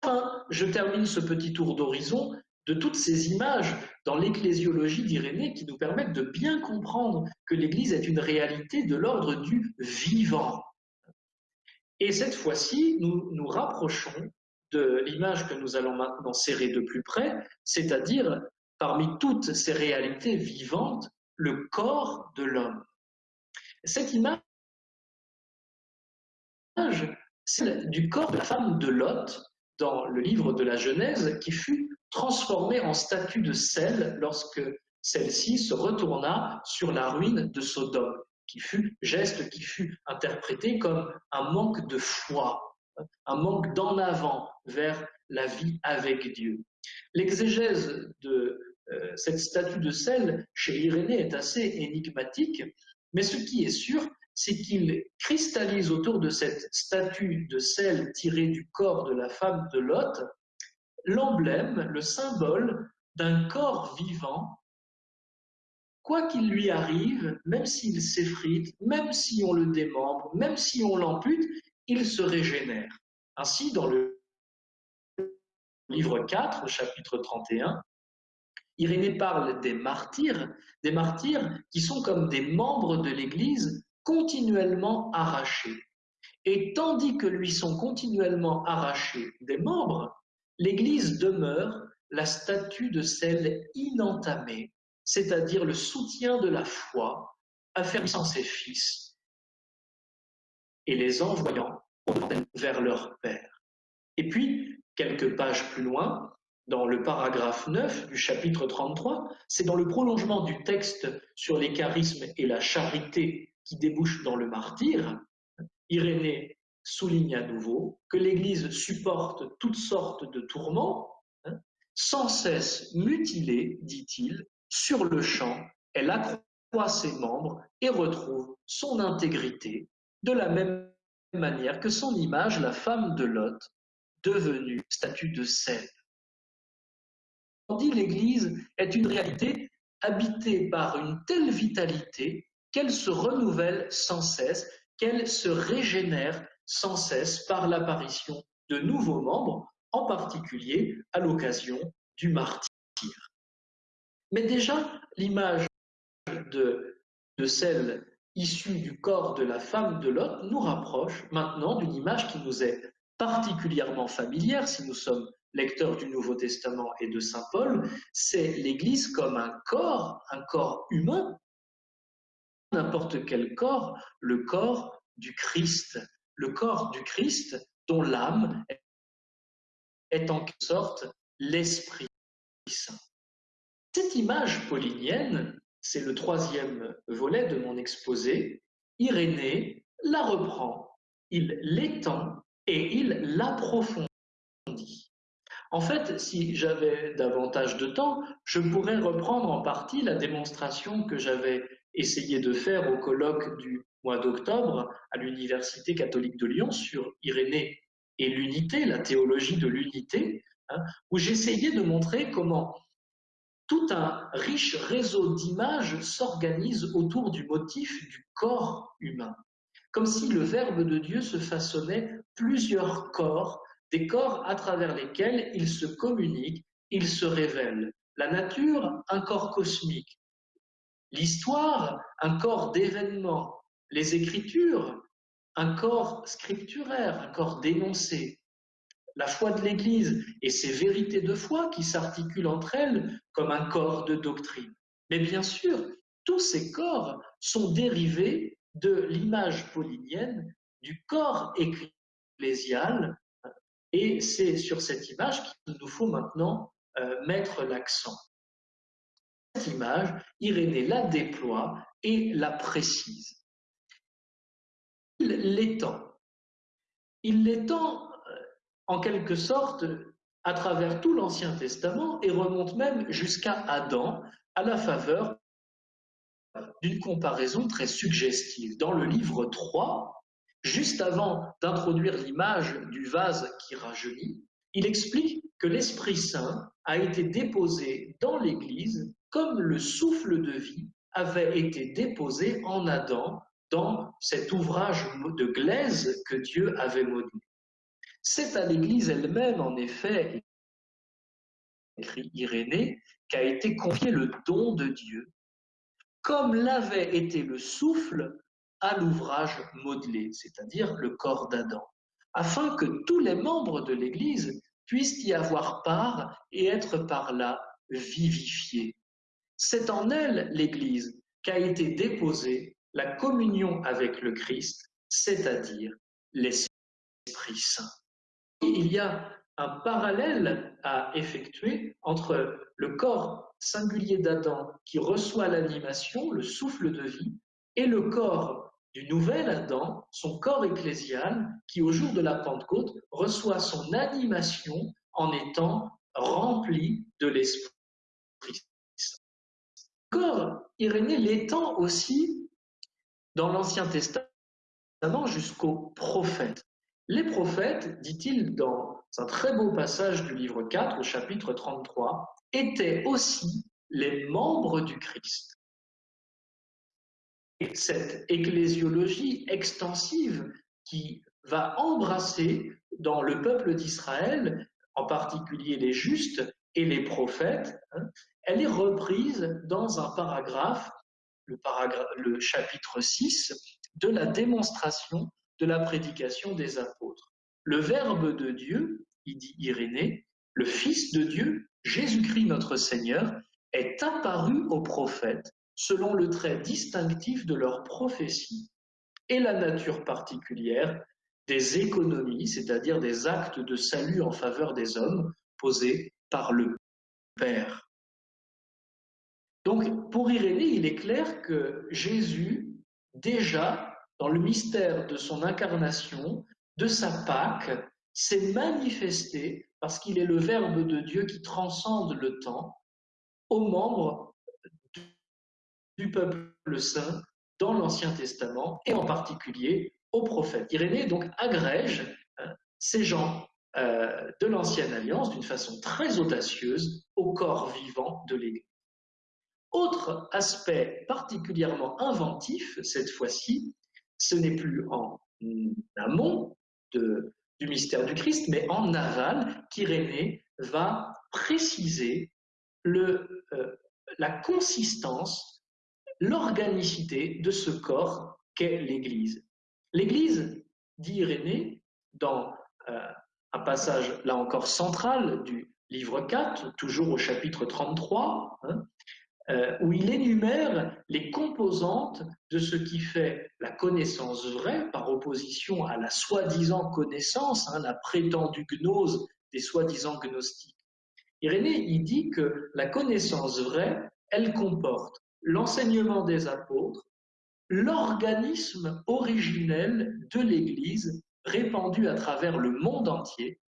Enfin, je termine ce petit tour d'horizon de toutes ces images dans l'ecclésiologie d'Irénée qui nous permettent de bien comprendre que l'Église est une réalité de l'ordre du vivant. Et cette fois-ci, nous nous rapprochons de l'image que nous allons maintenant serrer de plus près, c'est-à-dire parmi toutes ces réalités vivantes, le corps de l'homme. Cette image, celle du corps de la femme de Lot, dans le livre de la Genèse qui fut transformée en statue de sel lorsque celle-ci se retourna sur la ruine de Sodome, qui fut geste qui fut interprété comme un manque de foi, un manque d'en avant vers la vie avec Dieu. L'exégèse de euh, cette statue de sel chez Irénée est assez énigmatique, mais ce qui est sûr, c'est qu'il cristallise autour de cette statue de sel tirée du corps de la femme de Lot l'emblème, le symbole d'un corps vivant. Quoi qu'il lui arrive, même s'il s'effrite, même si on le démembre, même si on l'ampute, il se régénère. Ainsi, dans le livre 4, chapitre 31, Irénée parle des martyrs, des martyrs qui sont comme des membres de l'Église continuellement arrachés. Et tandis que lui sont continuellement arrachés des membres, l'Église demeure la statue de celle inentamée, c'est-à-dire le soutien de la foi, affermissant ses fils et les envoyant vers leur Père. Et puis, quelques pages plus loin, dans le paragraphe 9 du chapitre 33, c'est dans le prolongement du texte sur les charismes et la charité qui débouche dans le martyr, Irénée souligne à nouveau que l'Église supporte toutes sortes de tourments, hein, sans cesse mutilée, dit-il, sur le champ, elle accroît ses membres et retrouve son intégrité, de la même manière que son image, la femme de Lot, devenue statue de sel. On l'Église est une réalité habitée par une telle vitalité qu'elle se renouvelle sans cesse, qu'elle se régénère sans cesse par l'apparition de nouveaux membres, en particulier à l'occasion du martyr. Mais déjà, l'image de, celle issue du corps de la femme de Lot nous rapproche maintenant d'une image qui nous est particulièrement familière si nous sommes lecteurs du Nouveau Testament et de Saint Paul, c'est l'Église comme un corps, un corps humain, n'importe quel corps, le corps du Christ, le corps du Christ dont l'âme est en quelque sorte l'Esprit Saint. Cette image paulinienne, c'est le troisième volet de mon exposé, Irénée la reprend, il l'étend et il l'approfondit. En fait, si j'avais davantage de temps, je pourrais reprendre en partie la démonstration que j'avais essayé de faire au colloque du mois d'octobre à l'Université catholique de Lyon sur Irénée et l'unité, la théologie de l'unité, hein, où j'essayais de montrer comment tout un riche réseau d'images s'organise autour du motif du corps humain, comme si le Verbe de Dieu se façonnait plusieurs corps, des corps à travers lesquels il se communique, il se révèle. La nature, un corps cosmique, L'histoire, un corps d'événements. Les écritures, un corps scripturaire, un corps dénoncé. La foi de l'Église et ses vérités de foi qui s'articulent entre elles comme un corps de doctrine. Mais bien sûr, tous ces corps sont dérivés de l'image paulinienne du corps ecclésial et c'est sur cette image qu'il nous faut maintenant euh, mettre l'accent image, Irénée la déploie et la précise. Il l'étend. Il l'étend euh, en quelque sorte à travers tout l'Ancien Testament et remonte même jusqu'à Adam à la faveur d'une comparaison très suggestive. Dans le livre 3, juste avant d'introduire l'image du vase qui rajeunit, il explique que l'Esprit Saint a été déposé dans l'Église comme le souffle de vie avait été déposé en Adam dans cet ouvrage de glaise que Dieu avait modelé. C'est à l'Église elle-même, en effet, écrit Irénée, qu'a été confié le don de Dieu, comme l'avait été le souffle à l'ouvrage modelé, c'est-à-dire le corps d'Adam, afin que tous les membres de l'Église puissent y avoir part et être par là vivifiés. C'est en elle, l'Église, qu'a été déposée la communion avec le Christ, c'est-à-dire l'Esprit Saint. Il y a un parallèle à effectuer entre le corps singulier d'Adam qui reçoit l'animation, le souffle de vie, et le corps du nouvel Adam, son corps ecclésial, qui au jour de la Pentecôte reçoit son animation en étant rempli de l'Esprit. Corps Irénée l'étend aussi dans l'Ancien Testament jusqu'aux prophètes. Les prophètes, dit-il dans un très beau passage du livre 4 au chapitre 33, étaient aussi les membres du Christ. Et cette ecclésiologie extensive qui va embrasser dans le peuple d'Israël, en particulier les justes et les prophètes, hein, elle est reprise dans un paragraphe, le, paragraphe, le chapitre 6, de la démonstration de la prédication des apôtres. Le Verbe de Dieu, il dit Irénée, le Fils de Dieu, Jésus-Christ notre Seigneur, est apparu aux prophètes selon le trait distinctif de leur prophétie et la nature particulière des économies, c'est-à-dire des actes de salut en faveur des hommes posés par le Père. Donc, pour Irénée, il est clair que Jésus, déjà dans le mystère de son incarnation, de sa Pâque, s'est manifesté parce qu'il est le Verbe de Dieu qui transcende le temps aux membres du peuple saint dans l'Ancien Testament et en particulier aux prophètes. Irénée donc agrège hein, ces gens euh, de l'Ancienne Alliance d'une façon très audacieuse au corps vivant de l'Église. Autre aspect particulièrement inventif, cette fois-ci, ce n'est plus en amont du mystère du Christ, mais en aval qu'Irénée va préciser le, euh, la consistance, l'organicité de ce corps qu'est l'Église. L'Église, dit Irénée, dans euh, un passage là encore central du livre 4, toujours au chapitre 33, euh, où il énumère les composantes de ce qui fait la connaissance vraie par opposition à la soi-disant connaissance, hein, la prétendue gnose des soi-disant gnostiques. Irénée, il dit que la connaissance vraie, elle comporte l'enseignement des apôtres, l'organisme originel de l'Église répandu à travers le monde entier,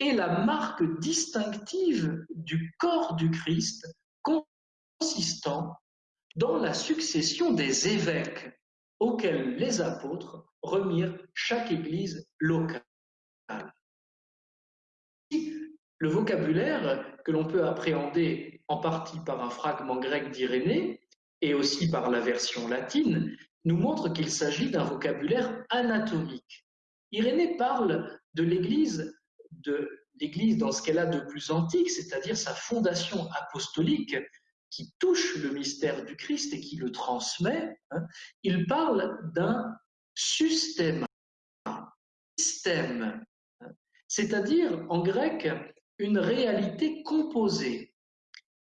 et la marque distinctive du corps du Christ consistant dans la succession des évêques auxquels les apôtres remirent chaque église locale. Le vocabulaire que l'on peut appréhender en partie par un fragment grec d'Irénée et aussi par la version latine nous montre qu'il s'agit d'un vocabulaire anatomique. Irénée parle de l'Église, de l'Église dans ce qu'elle a de plus antique, c'est-à-dire sa fondation apostolique, qui touche le mystère du Christ et qui le transmet, hein, il parle d'un système, système, hein, c'est-à-dire en grec une réalité composée,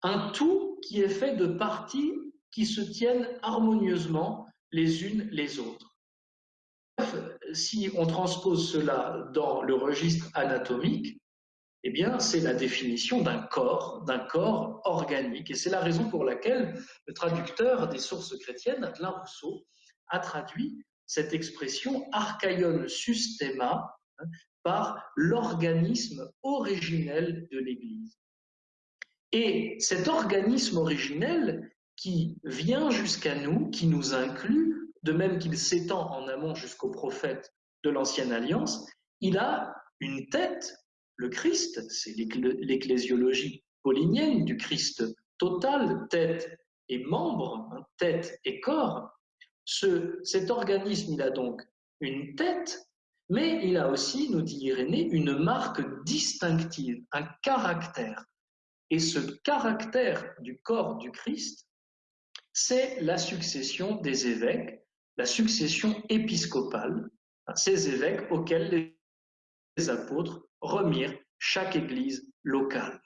un tout qui est fait de parties qui se tiennent harmonieusement les unes les autres. Si on transpose cela dans le registre anatomique, eh bien, c'est la définition d'un corps, d'un corps organique. Et c'est la raison pour laquelle le traducteur des sources chrétiennes, Adlin Rousseau, a traduit cette expression archaion systema hein, par l'organisme originel de l'Église. Et cet organisme originel qui vient jusqu'à nous, qui nous inclut, de même qu'il s'étend en amont jusqu'aux prophètes de l'Ancienne Alliance, il a une tête le Christ, c'est l'ecclésiologie paulinienne du Christ total, tête et membre, hein, tête et corps. Ce, cet organisme, il a donc une tête, mais il a aussi, nous dit Irénée, une marque distinctive, un caractère. Et ce caractère du corps du Christ, c'est la succession des évêques, la succession épiscopale, ces évêques auxquels les apôtres remirent chaque église locale.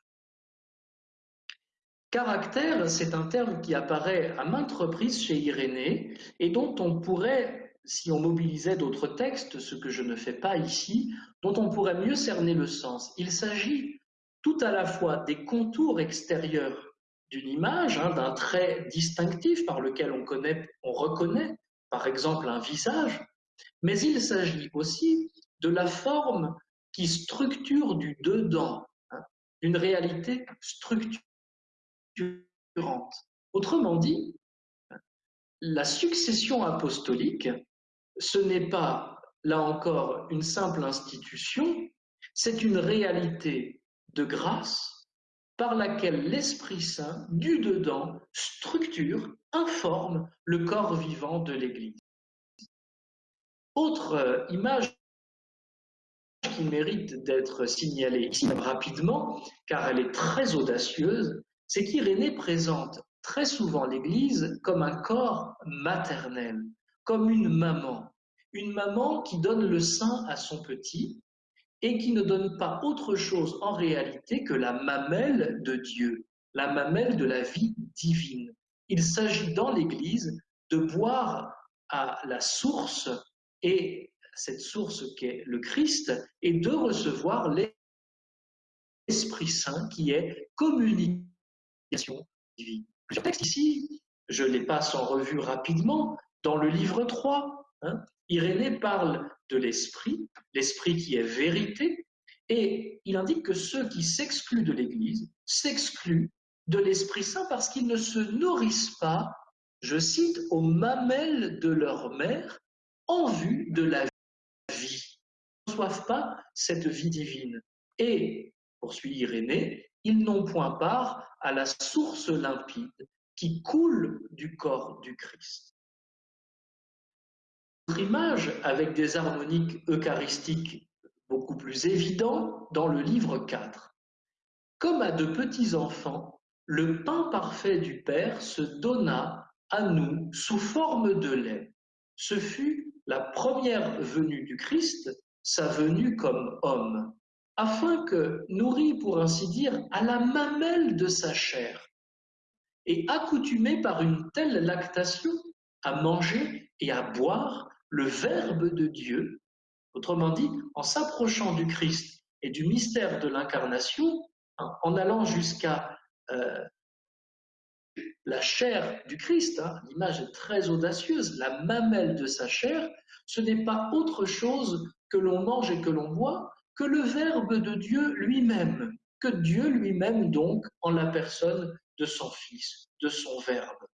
Caractère, c'est un terme qui apparaît à maintes reprises chez Irénée et dont on pourrait si on mobilisait d'autres textes, ce que je ne fais pas ici, dont on pourrait mieux cerner le sens. Il s'agit tout à la fois des contours extérieurs d'une image, hein, d'un trait distinctif par lequel on, connaît, on reconnaît, par exemple, un visage, mais il s'agit aussi de la forme qui structure du dedans, hein, une réalité structurante. Autrement dit, la succession apostolique ce n'est pas, là encore, une simple institution, c'est une réalité de grâce par laquelle l'Esprit Saint, du dedans, structure, informe le corps vivant de l'Église. Autre euh, image qui mérite d'être signalée ici rapidement, car elle est très audacieuse, c'est qu'Irénée présente très souvent l'Église comme un corps maternel, comme une maman, une maman qui donne le sein à son petit et qui ne donne pas autre chose en réalité que la mamelle de Dieu, la mamelle de la vie divine. Il s'agit dans l'Église de boire à la source et cette source qu'est le Christ et de recevoir l'Esprit Saint qui est communication divine. Plusieurs textes ici, je les passe en revue rapidement. Dans le livre 3, hein, Irénée parle de l'esprit, l'esprit qui est vérité, et il indique que ceux qui s'excluent de l'Église s'excluent de l'Esprit Saint parce qu'ils ne se nourrissent pas, je cite, aux mamelles de leur mère en vue de la vie. Ils ne reçoivent pas cette vie divine. Et, poursuit Irénée, ils n'ont point part à la source limpide qui coule du corps du Christ. Image avec des harmoniques eucharistiques beaucoup plus évidents dans le livre 4. Comme à de petits enfants, le pain parfait du Père se donna à nous sous forme de lait. Ce fut la première venue du Christ, sa venue comme homme, afin que, nourri pour ainsi dire à la mamelle de sa chair, et accoutumé par une telle lactation à manger et à boire le Verbe de Dieu, autrement dit, en s'approchant du Christ et du mystère de l'incarnation, hein, en allant jusqu'à euh, la chair du Christ, hein, l'image est très audacieuse, la mamelle de sa chair, ce n'est pas autre chose que l'on mange et que l'on boit que le Verbe de Dieu lui-même, que Dieu lui-même donc en la personne de son Fils, de son Verbe.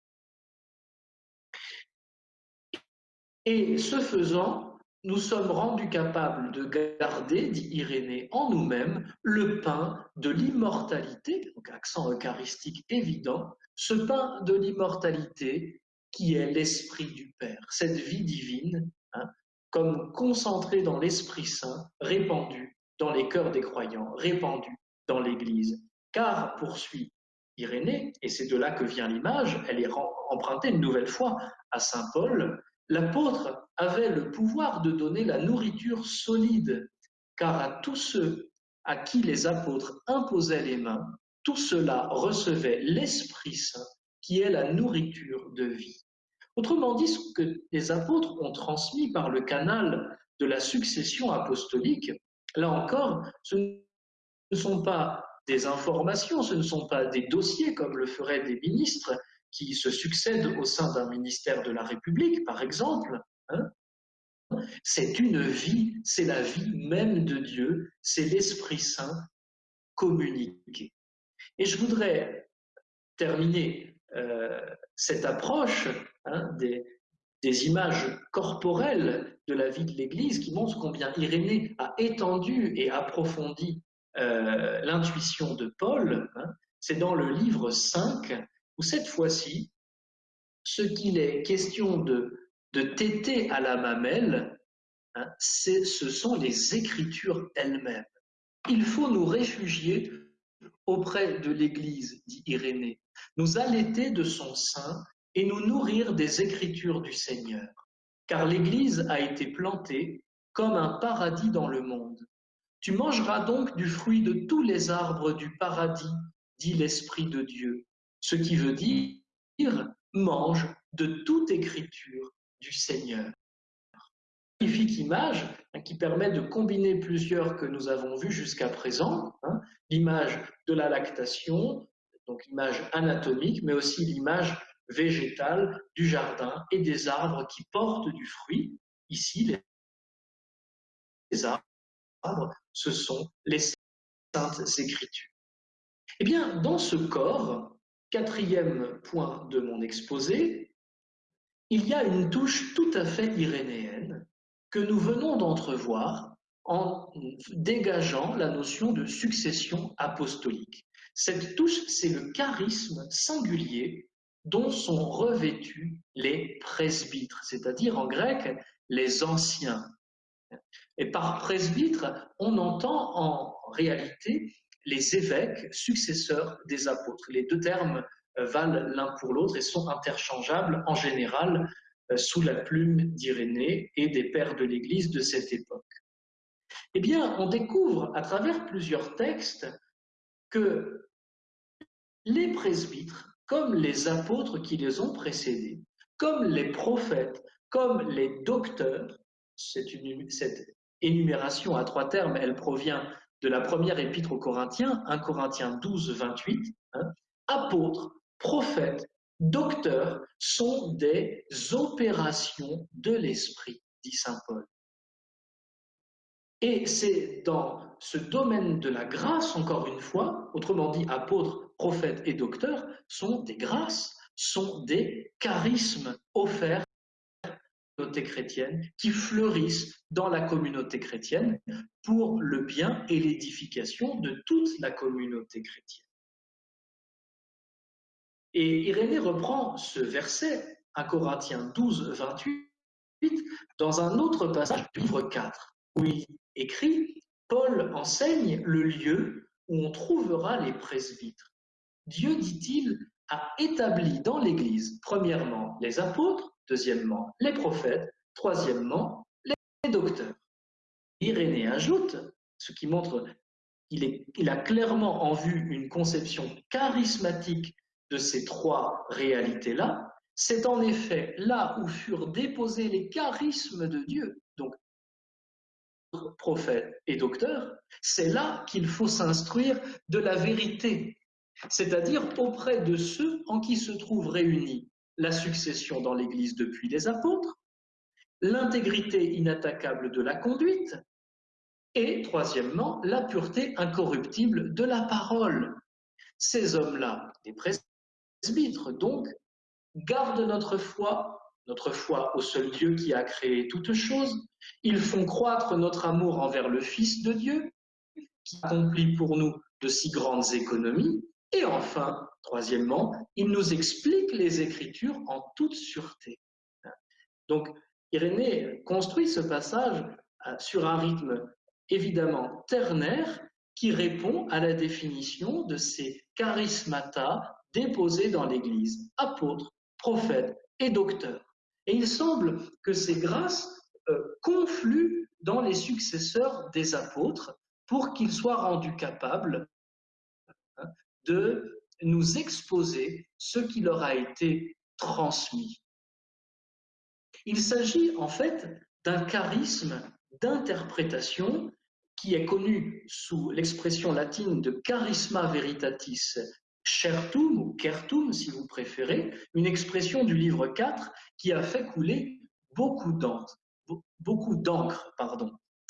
Et ce faisant, nous sommes rendus capables de garder, dit Irénée, en nous-mêmes le pain de l'immortalité, donc accent eucharistique évident, ce pain de l'immortalité qui est l'Esprit du Père, cette vie divine, hein, comme concentrée dans l'Esprit Saint, répandue dans les cœurs des croyants, répandue dans l'Église. Car, poursuit Irénée, et c'est de là que vient l'image, elle est empruntée une nouvelle fois à Saint Paul, l'apôtre avait le pouvoir de donner la nourriture solide, car à tous ceux à qui les apôtres imposaient les mains, tout cela recevait l'Esprit Saint, qui est la nourriture de vie. Autrement dit, ce que les apôtres ont transmis par le canal de la succession apostolique, là encore, ce ne sont pas des informations, ce ne sont pas des dossiers comme le feraient des ministres qui se succèdent au sein d'un ministère de la République, par exemple. Hein. c'est une vie, c'est la vie même de Dieu, c'est l'Esprit Saint communiqué. Et je voudrais terminer euh, cette approche hein, des, images corporelles de la vie de l'Église qui montrent combien Irénée a étendu et approfondi euh, l'intuition de Paul, hein, c'est dans le livre 5, cette fois-ci, ce qu'il est question de, de à la mamelle, hein, ce sont les Écritures elles-mêmes. Il faut nous réfugier auprès de l'Église, dit Irénée, nous allaiter de son sein et nous nourrir des Écritures du Seigneur, car l'Église a été plantée comme un paradis dans le monde. Tu mangeras donc du fruit de tous les arbres du paradis, dit l'Esprit de Dieu, ce qui veut dire mange de toute écriture du Seigneur. magnifique image hein, qui permet de combiner plusieurs que nous avons vues jusqu'à présent. Hein. l'image de la lactation, donc l'image anatomique, mais aussi l'image végétale du jardin et des arbres qui portent du fruit. Ici, les arbres, ce sont les saintes écritures. Eh bien, dans ce corps, quatrième point de mon exposé, il y a une touche tout à fait irénéenne que nous venons d'entrevoir en dégageant la notion de succession apostolique. Cette touche, c'est le charisme singulier dont sont revêtus les presbytres, c'est-à-dire en grec les anciens. Et par presbytre, on entend en réalité les évêques successeurs des apôtres. Les deux termes euh, valent l'un pour l'autre et sont interchangeables en général euh, sous la plume d'Irénée et des pères de l'Église de cette époque. Eh bien, on découvre à travers plusieurs textes que les presbytres, comme les apôtres qui les ont précédés, comme les prophètes, comme les docteurs, cette, énumération à trois termes, elle provient de la première épître aux Corinthiens, 1 Corinthiens 12, 28, hein, apôtres, prophètes, docteurs sont des opérations de l'esprit, dit Saint Paul. Et c'est dans ce domaine de la grâce, encore une fois, autrement dit, apôtres, prophètes et docteurs, sont des grâces, sont des charismes offerts chrétienne qui fleurissent dans la communauté chrétienne pour le bien et l'édification de toute la communauté chrétienne. Et Irénée reprend ce verset, à Corinthiens 12, 28, dans un autre passage du livre 4, où il écrit Paul enseigne le lieu où on trouvera les presbytres. Dieu, dit-il, a établi dans l'Église, premièrement, les apôtres, Deuxièmement, les prophètes. Troisièmement, les docteurs. Irénée ajoute, ce qui montre qu'il a clairement en vue une conception charismatique de ces trois réalités-là, c'est en effet là où furent déposés les charismes de Dieu, donc prophètes et docteurs, c'est là qu'il faut s'instruire de la vérité, c'est-à-dire auprès de ceux en qui se trouvent réunis la succession dans l'Église depuis les apôtres, l'intégrité inattaquable de la conduite, et troisièmement, la pureté incorruptible de la parole. Ces hommes-là, les presbytres donc, gardent notre foi, notre foi au seul Dieu qui a créé toutes choses. Ils font croître notre amour envers le Fils de Dieu, qui accomplit pour nous de si grandes économies. Et enfin, troisièmement, il nous explique les Écritures en toute sûreté. Donc, Irénée construit ce passage euh, sur un rythme évidemment ternaire qui répond à la définition de ces charismata déposés dans l'Église, apôtres, prophètes et docteurs. Et il semble que ces grâces euh, confluent dans les successeurs des apôtres pour qu'ils soient rendus capables de nous exposer ce qui leur a été transmis. Il s'agit en fait d'un charisme d'interprétation qui est connu sous l'expression latine de charisma veritatis certum ou certum si vous préférez, une expression du livre 4 qui a fait couler beaucoup d'encre.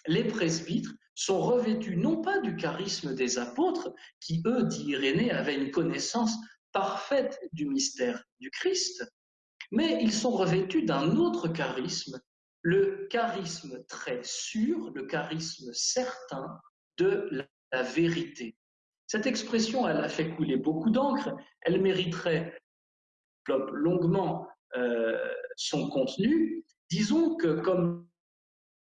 Les presbytres sont revêtus non pas du charisme des apôtres, qui eux, dit Irénée, avaient une connaissance parfaite du mystère du Christ, mais ils sont revêtus d'un autre charisme, le charisme très sûr, le charisme certain de la vérité. Cette expression, elle a fait couler beaucoup d'encre, elle mériterait longuement euh, son contenu. Disons que comme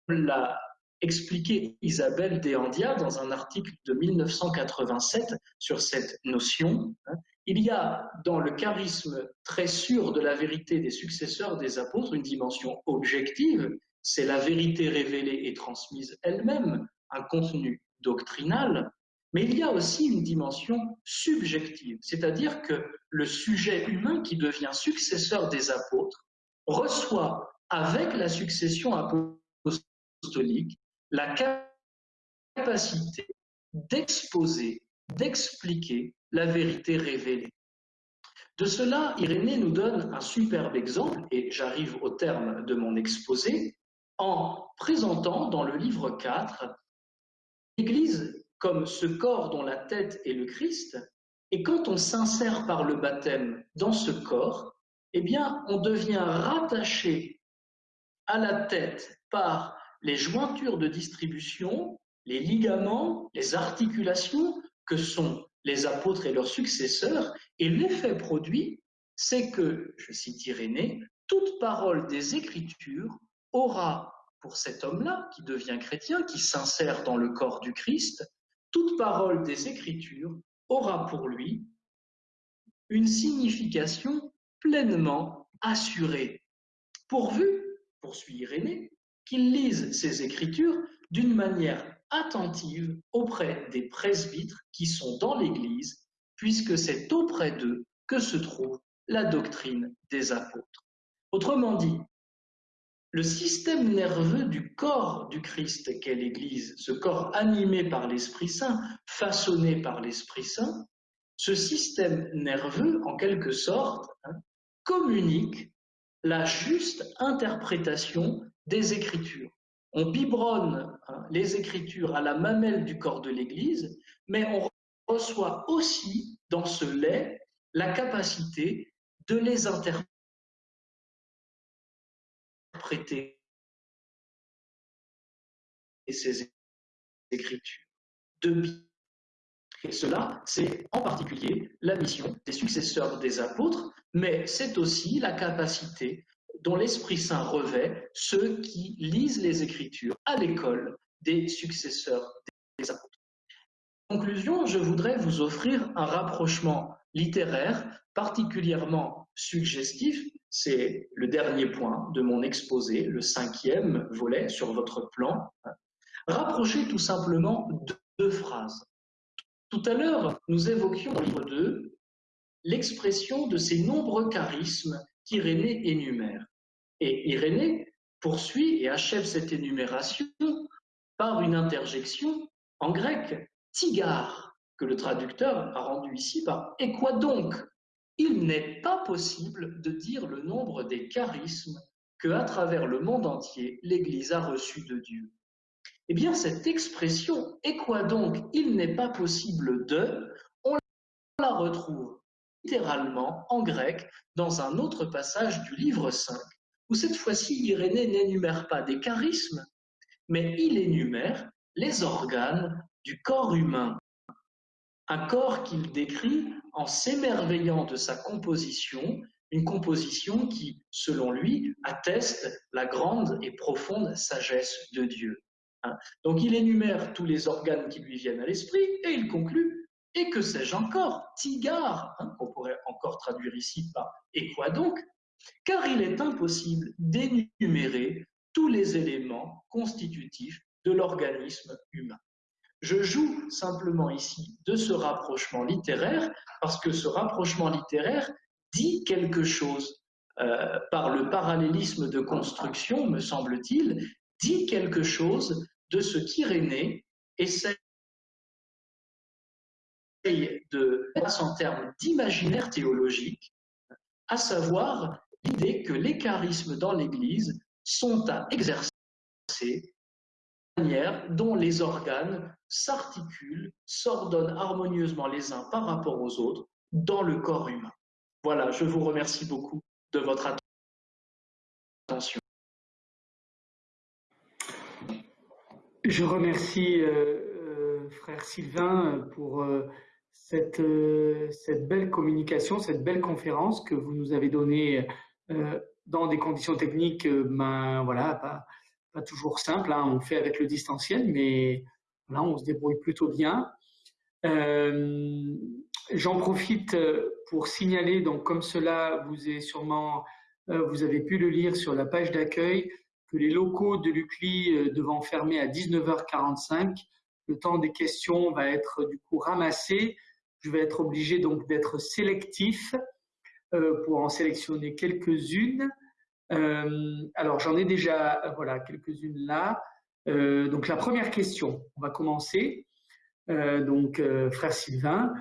la expliqué Isabelle Deandia dans un article de 1987 sur cette notion. Hein. Il y a dans le charisme très sûr de la vérité des successeurs des apôtres une dimension objective, c'est la vérité révélée et transmise elle-même, un contenu doctrinal, mais il y a aussi une dimension subjective, c'est-à-dire que le sujet humain qui devient successeur des apôtres reçoit avec la succession apostolique la capacité d'exposer, d'expliquer la vérité révélée. De cela, Irénée nous donne un superbe exemple, et j'arrive au terme de mon exposé, en présentant dans le livre 4 l'Église comme ce corps dont la tête est le Christ, et quand on s'insère par le baptême dans ce corps, eh bien, on devient rattaché à la tête par les jointures de distribution, les ligaments, les articulations que sont les apôtres et leurs successeurs, et l'effet produit, c'est que, je cite Irénée, toute parole des Écritures aura pour cet homme-là qui devient chrétien, qui s'insère dans le corps du Christ, toute parole des Écritures aura pour lui une signification pleinement assurée, pourvu, poursuit Irénée, qu'il lise ces Écritures d'une manière attentive auprès des presbytres qui sont dans l'Église, puisque c'est auprès d'eux que se trouve la doctrine des apôtres. Autrement dit, le système nerveux du corps du Christ qu'est l'Église, ce corps animé par l'Esprit Saint, façonné par l'Esprit Saint, ce système nerveux, en quelque sorte, hein, communique la juste interprétation des Écritures. On biberonne hein, les Écritures à la mamelle du corps de l'Église, mais on reçoit aussi dans ce lait la capacité de les interpréter ces Écritures. Et cela, c'est en particulier la mission des successeurs des apôtres, mais c'est aussi la capacité dont l'Esprit Saint revêt ceux qui lisent les Écritures à l'école des successeurs des apôtres. En conclusion, je voudrais vous offrir un rapprochement littéraire particulièrement suggestif. C'est le dernier point de mon exposé, le cinquième volet sur votre plan. Rapprocher tout simplement deux phrases. Tout à l'heure, nous évoquions dans le livre 2 l'expression de ces nombreux charismes qu'Irénée énumère. Et Irénée poursuit et achève cette énumération par une interjection en grec, tigare, que le traducteur a rendu ici par et quoi donc? Il n'est pas possible de dire le nombre des charismes que, à travers le monde entier, l'Église a reçus de Dieu. Eh bien, cette expression et quoi donc Il n'est pas possible de, on la retrouve littéralement en grec dans un autre passage du livre 5, où cette fois-ci Irénée n'énumère pas des charismes, mais il énumère les organes du corps humain. Un corps qu'il décrit en s'émerveillant de sa composition, une composition qui, selon lui, atteste la grande et profonde sagesse de Dieu. Hein. Donc il énumère tous les organes qui lui viennent à l'esprit et il conclut et que sais-je encore? Tigard, hein, qu'on pourrait encore traduire ici par et quoi donc? Car il est impossible d'énumérer tous les éléments constitutifs de l'organisme humain. Je joue simplement ici de ce rapprochement littéraire parce que ce rapprochement littéraire dit quelque chose euh, par le parallélisme de construction, me semble-t-il, dit quelque chose de ce qu'Irénée essaie de en termes d'imaginaire théologique, à savoir l'idée que les charismes dans l'Église sont à exercer la manière dont les organes s'articulent, s'ordonnent harmonieusement les uns par rapport aux autres dans le corps humain. Voilà, je vous remercie beaucoup de votre attention. Je remercie euh, euh, frère Sylvain pour euh, cette, belle communication, cette belle conférence que vous nous avez donnée dans des conditions techniques ben, voilà, pas, toujours simples. Hein. On fait avec le distanciel, mais là, on se débrouille plutôt bien. J'en profite pour signaler, donc comme cela vous est sûrement, vous avez pu le lire sur la page d'accueil, que les locaux de l'UCLI euh, devant fermer à 19h45, le temps des questions va être du coup ramassé. Je vais être obligé donc d'être sélectif euh, pour en sélectionner quelques-unes. Euh, alors j'en ai déjà voilà quelques-unes là. donc la première question, on va commencer. donc, frère Sylvain,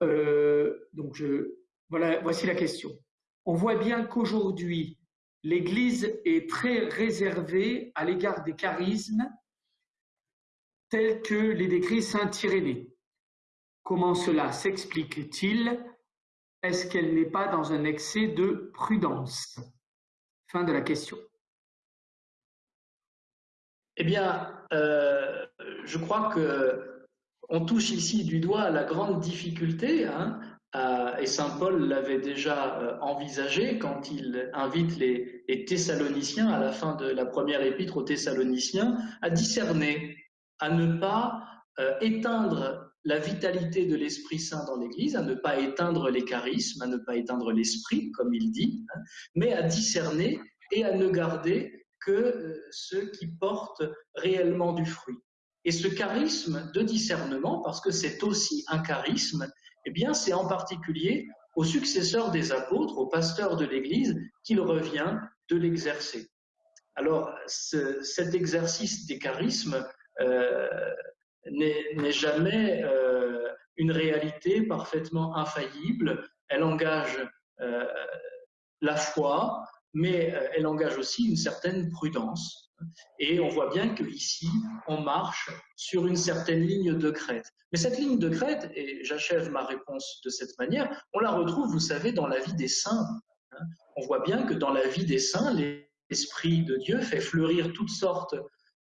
donc je, voilà, voici la question. On voit bien qu'aujourd'hui, l'Église est très réservée à l'égard des charismes tels que les décrits Saint Irénée. Comment cela s'explique-t-il? Est-ce qu'elle n'est pas dans un excès de prudence? Fin de la question. Eh bien, euh, je crois que on touche ici du doigt la grande difficulté hein, et Saint Paul l'avait déjà euh, envisagé quand il invite les, Thessaloniciens, à la fin de la première épître aux Thessaloniciens, à discerner, à ne pas euh, éteindre la vitalité de l'Esprit Saint dans l'Église, à ne pas éteindre les charismes, à ne pas éteindre l'Esprit, comme il dit, hein, mais à discerner et à ne garder que euh, ceux qui portent réellement du fruit. Et ce charisme de discernement, parce que c'est aussi un charisme, eh bien, c'est en particulier aux successeurs des apôtres, aux pasteurs de l'Église, qu'il revient de l'exercer. Alors, cet exercice des charismes euh, n'est jamais euh, une réalité parfaitement infaillible. Elle engage euh, la foi, mais elle engage aussi une certaine prudence. Et on voit bien qu'ici, on marche sur une certaine ligne de crête. Mais cette ligne de crête, et j'achève ma réponse de cette manière, on la retrouve, vous savez, dans la vie des saints. Hein. On voit bien que dans la vie des saints, l'Esprit de Dieu fait fleurir toutes sortes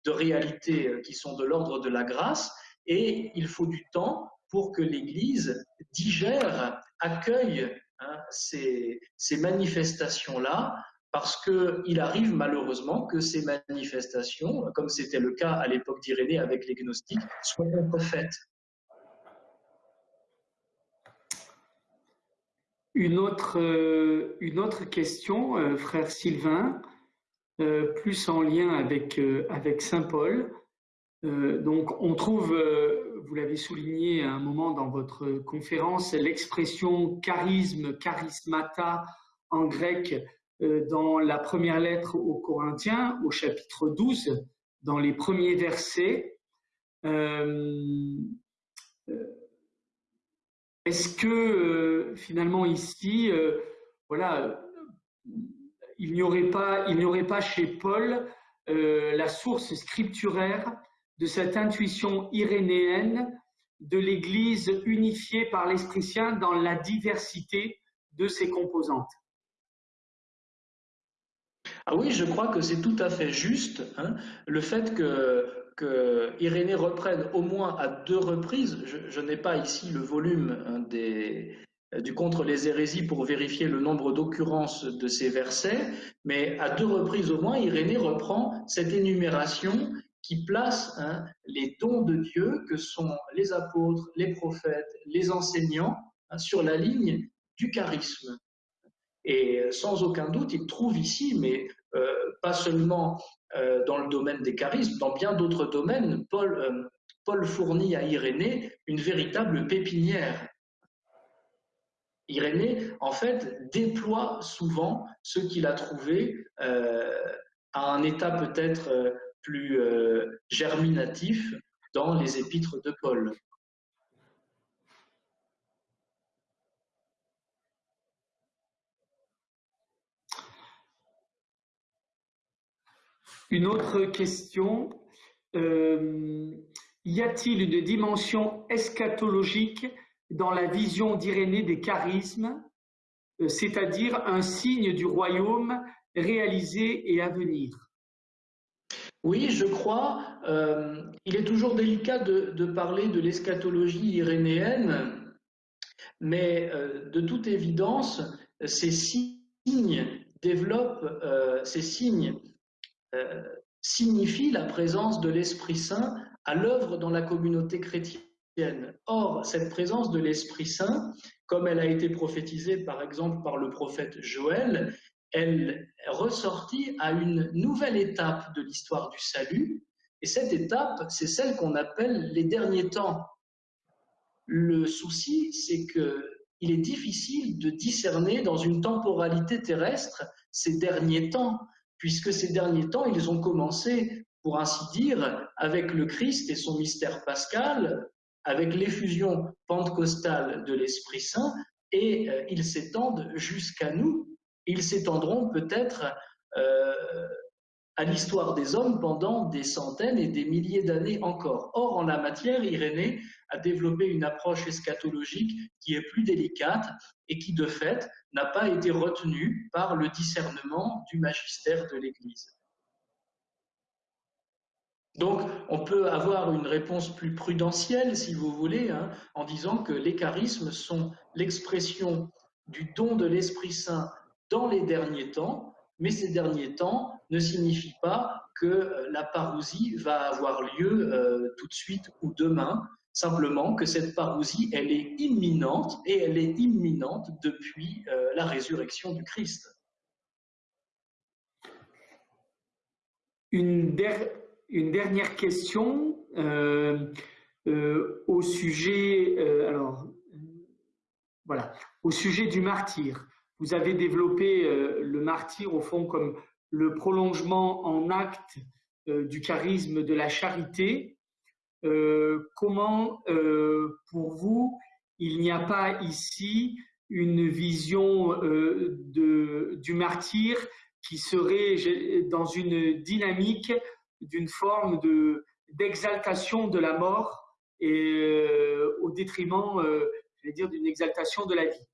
de réalités euh, qui sont de l'ordre de la grâce, et il faut du temps pour que l'Église digère, accueille hein, ces manifestations-là parce qu'il arrive malheureusement que ces manifestations, comme c'était le cas à l'époque d'Irénée avec les gnostiques, soient contrefaites. Une autre, euh, une autre question, euh, frère Sylvain, plus en lien avec, avec Saint Paul. donc, on trouve, vous l'avez souligné à un moment dans votre conférence, l'expression charisme, charismata en grec euh, dans la première lettre aux Corinthiens, au chapitre 12, dans les premiers versets. Euh, euh, est-ce que finalement ici, voilà, il n'y aurait pas, aurait pas chez Paul la source scripturaire de cette intuition irénéenne de l'Église unifiée par l'Esprit Saint dans la diversité de ses composantes. Ah oui, je crois que c'est tout à fait juste hein, le fait que, que, Irénée reprenne au moins à deux reprises, je, n'ai pas ici le volume hein, des, du contre les hérésies pour vérifier le nombre d'occurrences de ces versets, mais à deux reprises au moins, Irénée reprend cette énumération qui place hein, les dons de Dieu que sont les apôtres, les prophètes, les enseignants sur la ligne du charisme. Et euh, sans aucun doute, il trouve ici, mais euh, pas seulement euh, dans le domaine des charismes, dans bien d'autres domaines, Paul, Paul fournit à Irénée une véritable pépinière. Irénée, en fait, déploie souvent ce qu'il a trouvé à un état peut-être plus germinatif dans les épîtres de Paul. Une autre question, euh, y a-t-il une dimension eschatologique dans la vision d'Irénée des charismes, euh, c'est-à-dire un signe du royaume réalisé et à venir Oui, je crois. Euh, il est toujours délicat de, parler de l'eschatologie irénéenne, mais de toute évidence, ces signes développent, ces signes euh, signifie la présence de l'Esprit Saint à l'œuvre dans la communauté chrétienne. Or, cette présence de l'Esprit Saint, comme elle a été prophétisée par exemple par le prophète Joël, elle est ressortie à une nouvelle étape de l'histoire du salut, et cette étape, c'est celle qu'on appelle les derniers temps. Le souci, c'est que il est difficile de discerner dans une temporalité terrestre ces derniers temps puisque ces derniers temps, ils ont commencé pour ainsi dire, avec le Christ et son mystère pascal, avec l'effusion pentecostale de l'Esprit Saint, et euh, ils s'étendent jusqu'à nous. Ils s'étendront peut-être euh, à l'histoire des hommes pendant des centaines et des milliers d'années encore. Or, en la matière, Irénée a développé une approche eschatologique qui est plus délicate et qui, de fait, n'a pas été retenue par le discernement du magistère de l'Église. Donc, on peut avoir une réponse plus prudentielle, si vous voulez, hein, en disant que les charismes sont l'expression du don de l'Esprit Saint dans les derniers temps, mais ces derniers temps ne signifient pas que euh, la parousie va avoir lieu euh, tout de suite ou demain, simplement que cette parousie, elle est imminente et elle est imminente depuis euh, la résurrection du Christ. Une, une dernière question au sujet, alors voilà, au sujet du martyr. Vous avez développé le martyr au fond comme le prolongement en acte euh, du charisme de la charité. Euh, comment, euh, pour vous, il n'y a pas ici une vision de, du martyr qui serait dans une dynamique d'une forme de d'exaltation de la mort et au détriment, je vais dire, d'une exaltation de la vie.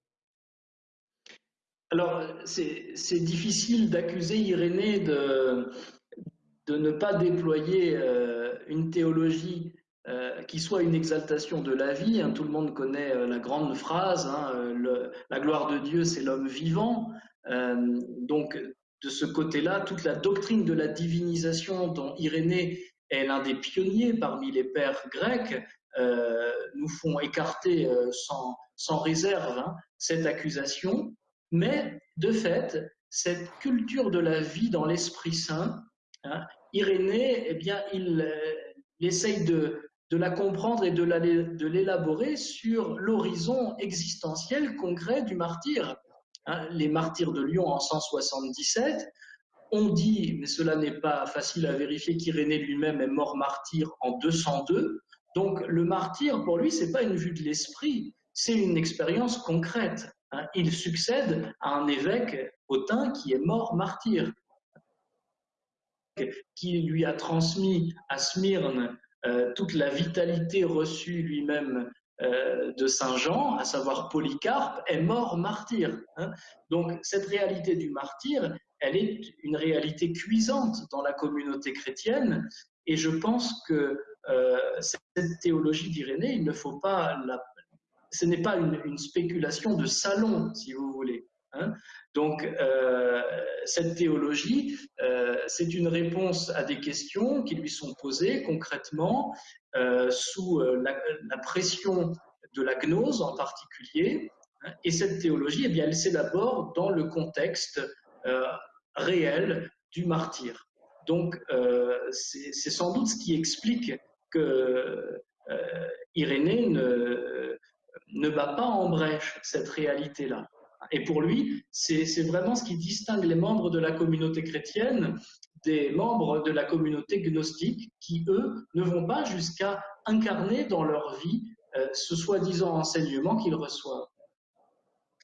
Alors, c'est difficile d'accuser Irénée de, de, ne pas déployer euh, une théologie euh, qui soit une exaltation de la vie. Hein. tout le monde connaît euh, la grande phrase, hein, la gloire de Dieu, c'est l'homme vivant. donc, de ce côté-là, toute la doctrine de la divinisation dont Irénée est l'un des pionniers parmi les pères grecs, nous font écarter sans, sans réserve hein, cette accusation. Mais de fait, cette culture de la vie dans l'Esprit Saint, hein, Irénée, eh bien, il, euh, essaye de, la comprendre et de l'élaborer sur l'horizon existentiel concret du martyr. Hein, les martyrs de Lyon en 177, on dit, mais cela n'est pas facile à vérifier, qu'Irénée lui-même est mort martyr en 202. Donc le martyr, pour lui, c'est pas une vue de l'esprit, c'est une expérience concrète. Hein, il succède à un évêque hautain qui est mort martyr, qui lui a transmis à Smyrne euh, toute la vitalité reçue lui-même euh, de Saint Jean, à savoir Polycarpe, est mort martyr. Hein. Donc cette réalité du martyr, elle est une réalité cuisante dans la communauté chrétienne, et je pense que euh, cette théologie d'Irénée, il ne faut pas la, ce n'est pas une, spéculation de salon, si vous voulez. Hein. Donc, euh, cette théologie, euh, c'est une réponse à des questions qui lui sont posées concrètement euh, sous la, pression de la gnose en particulier. Hein. et cette théologie, eh bien, elle s'élabore dans le contexte réel du martyr. Donc, c'est sans doute ce qui explique que Irénée ne, ne bat pas en brèche cette réalité-là. Et pour lui, c'est vraiment ce qui distingue les membres de la communauté chrétienne des membres de la communauté gnostique qui, eux, ne vont pas jusqu'à incarner dans leur vie euh, ce soi-disant enseignement qu'ils reçoivent.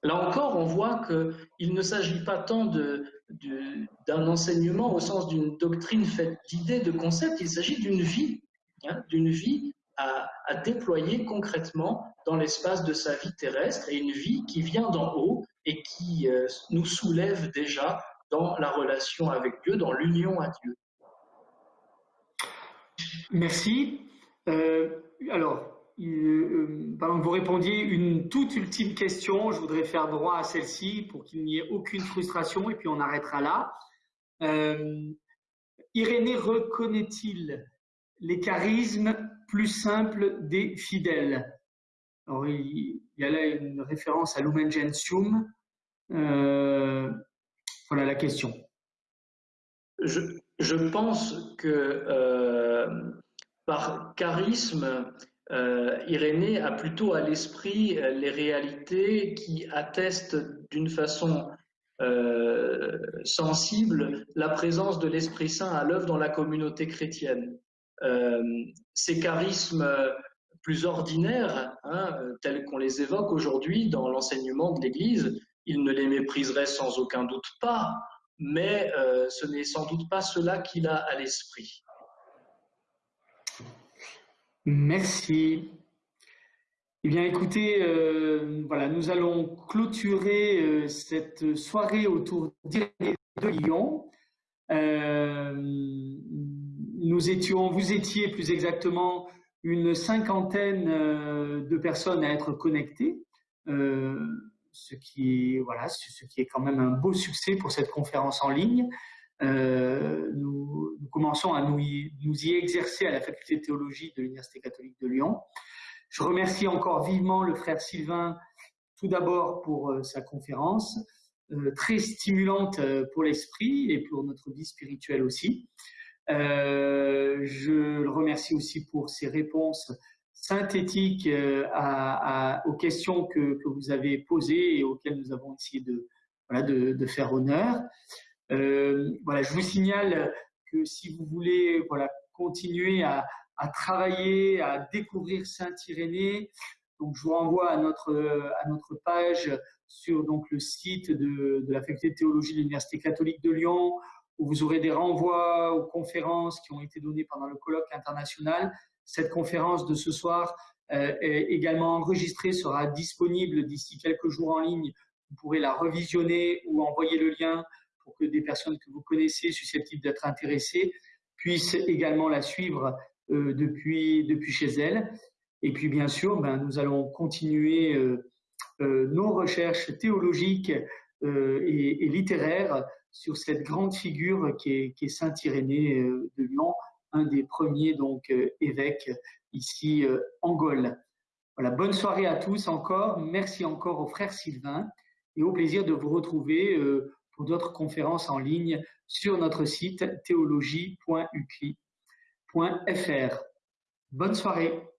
Là encore, on voit qu'il ne s'agit pas tant d'un enseignement au sens d'une doctrine faite d'idées, de concepts, il s'agit d'une vie, hein, d'une vie à, déployer concrètement dans l'espace de sa vie terrestre et une vie qui vient d'en haut et qui euh, nous soulève déjà dans la relation avec Dieu, dans l'union à Dieu. Merci. Euh, alors, euh, pendant que vous répondiez une toute ultime question, je voudrais faire droit à celle-ci pour qu'il n'y ait aucune frustration et puis on arrêtera là. Irénée reconnaît-il les charismes plus simples des fidèles? Alors, il, y a là une référence à Lumen Gentium. Euh, voilà la question. Je, pense que euh, par charisme, euh, Irénée a plutôt à l'esprit les réalités qui attestent d'une façon sensible la présence de l'Esprit Saint à l'œuvre dans la communauté chrétienne. Ces charismes plus ordinaires, hein, tels qu'on les évoque aujourd'hui dans l'enseignement de l'Église, il ne les mépriserait sans aucun doute pas, mais euh, ce n'est sans doute pas cela qu'il a à l'esprit. Merci. Eh bien, écoutez, euh, voilà, nous allons clôturer euh, cette soirée autour de Lyon. nous étions, vous étiez plus exactement une cinquantaine de personnes à être connectées ce qui est voilà, ce qui est quand même un beau succès pour cette conférence en ligne. Euh, nous, commençons à nous y, exercer à la faculté de théologie de l'Université catholique de Lyon. Je remercie encore vivement le frère Sylvain, tout d'abord pour euh, sa conférence, euh, très stimulante pour l'esprit et pour notre vie spirituelle aussi. Je le remercie aussi pour ses réponses synthétique euh, aux questions que, vous avez posées et auxquelles nous avons essayé de, faire honneur. Euh, voilà, je vous signale que si vous voulez continuer à, travailler, à découvrir Saint-Irénée, donc je vous renvoie à notre, page sur donc, le site de la faculté de théologie de l'Université catholique de Lyon, où vous aurez des renvois aux conférences qui ont été données pendant le colloque international cette conférence de ce soir euh, est également enregistrée, sera disponible d'ici quelques jours en ligne. Vous pourrez la revisionner ou envoyer le lien pour que des personnes que vous connaissez, susceptibles d'être intéressées, puissent également la suivre euh, depuis, depuis chez elles. Et puis, bien sûr, ben, nous allons continuer euh, nos recherches théologiques et, littéraires sur cette grande figure qui est, Saint Irénée de Lyon, un des premiers donc euh, évêques ici euh, en Gaule. Voilà, bonne soirée à tous encore. Merci encore au frère Sylvain et au plaisir de vous retrouver euh, pour d'autres conférences en ligne sur notre site théologie.ucli.fr. Bonne soirée.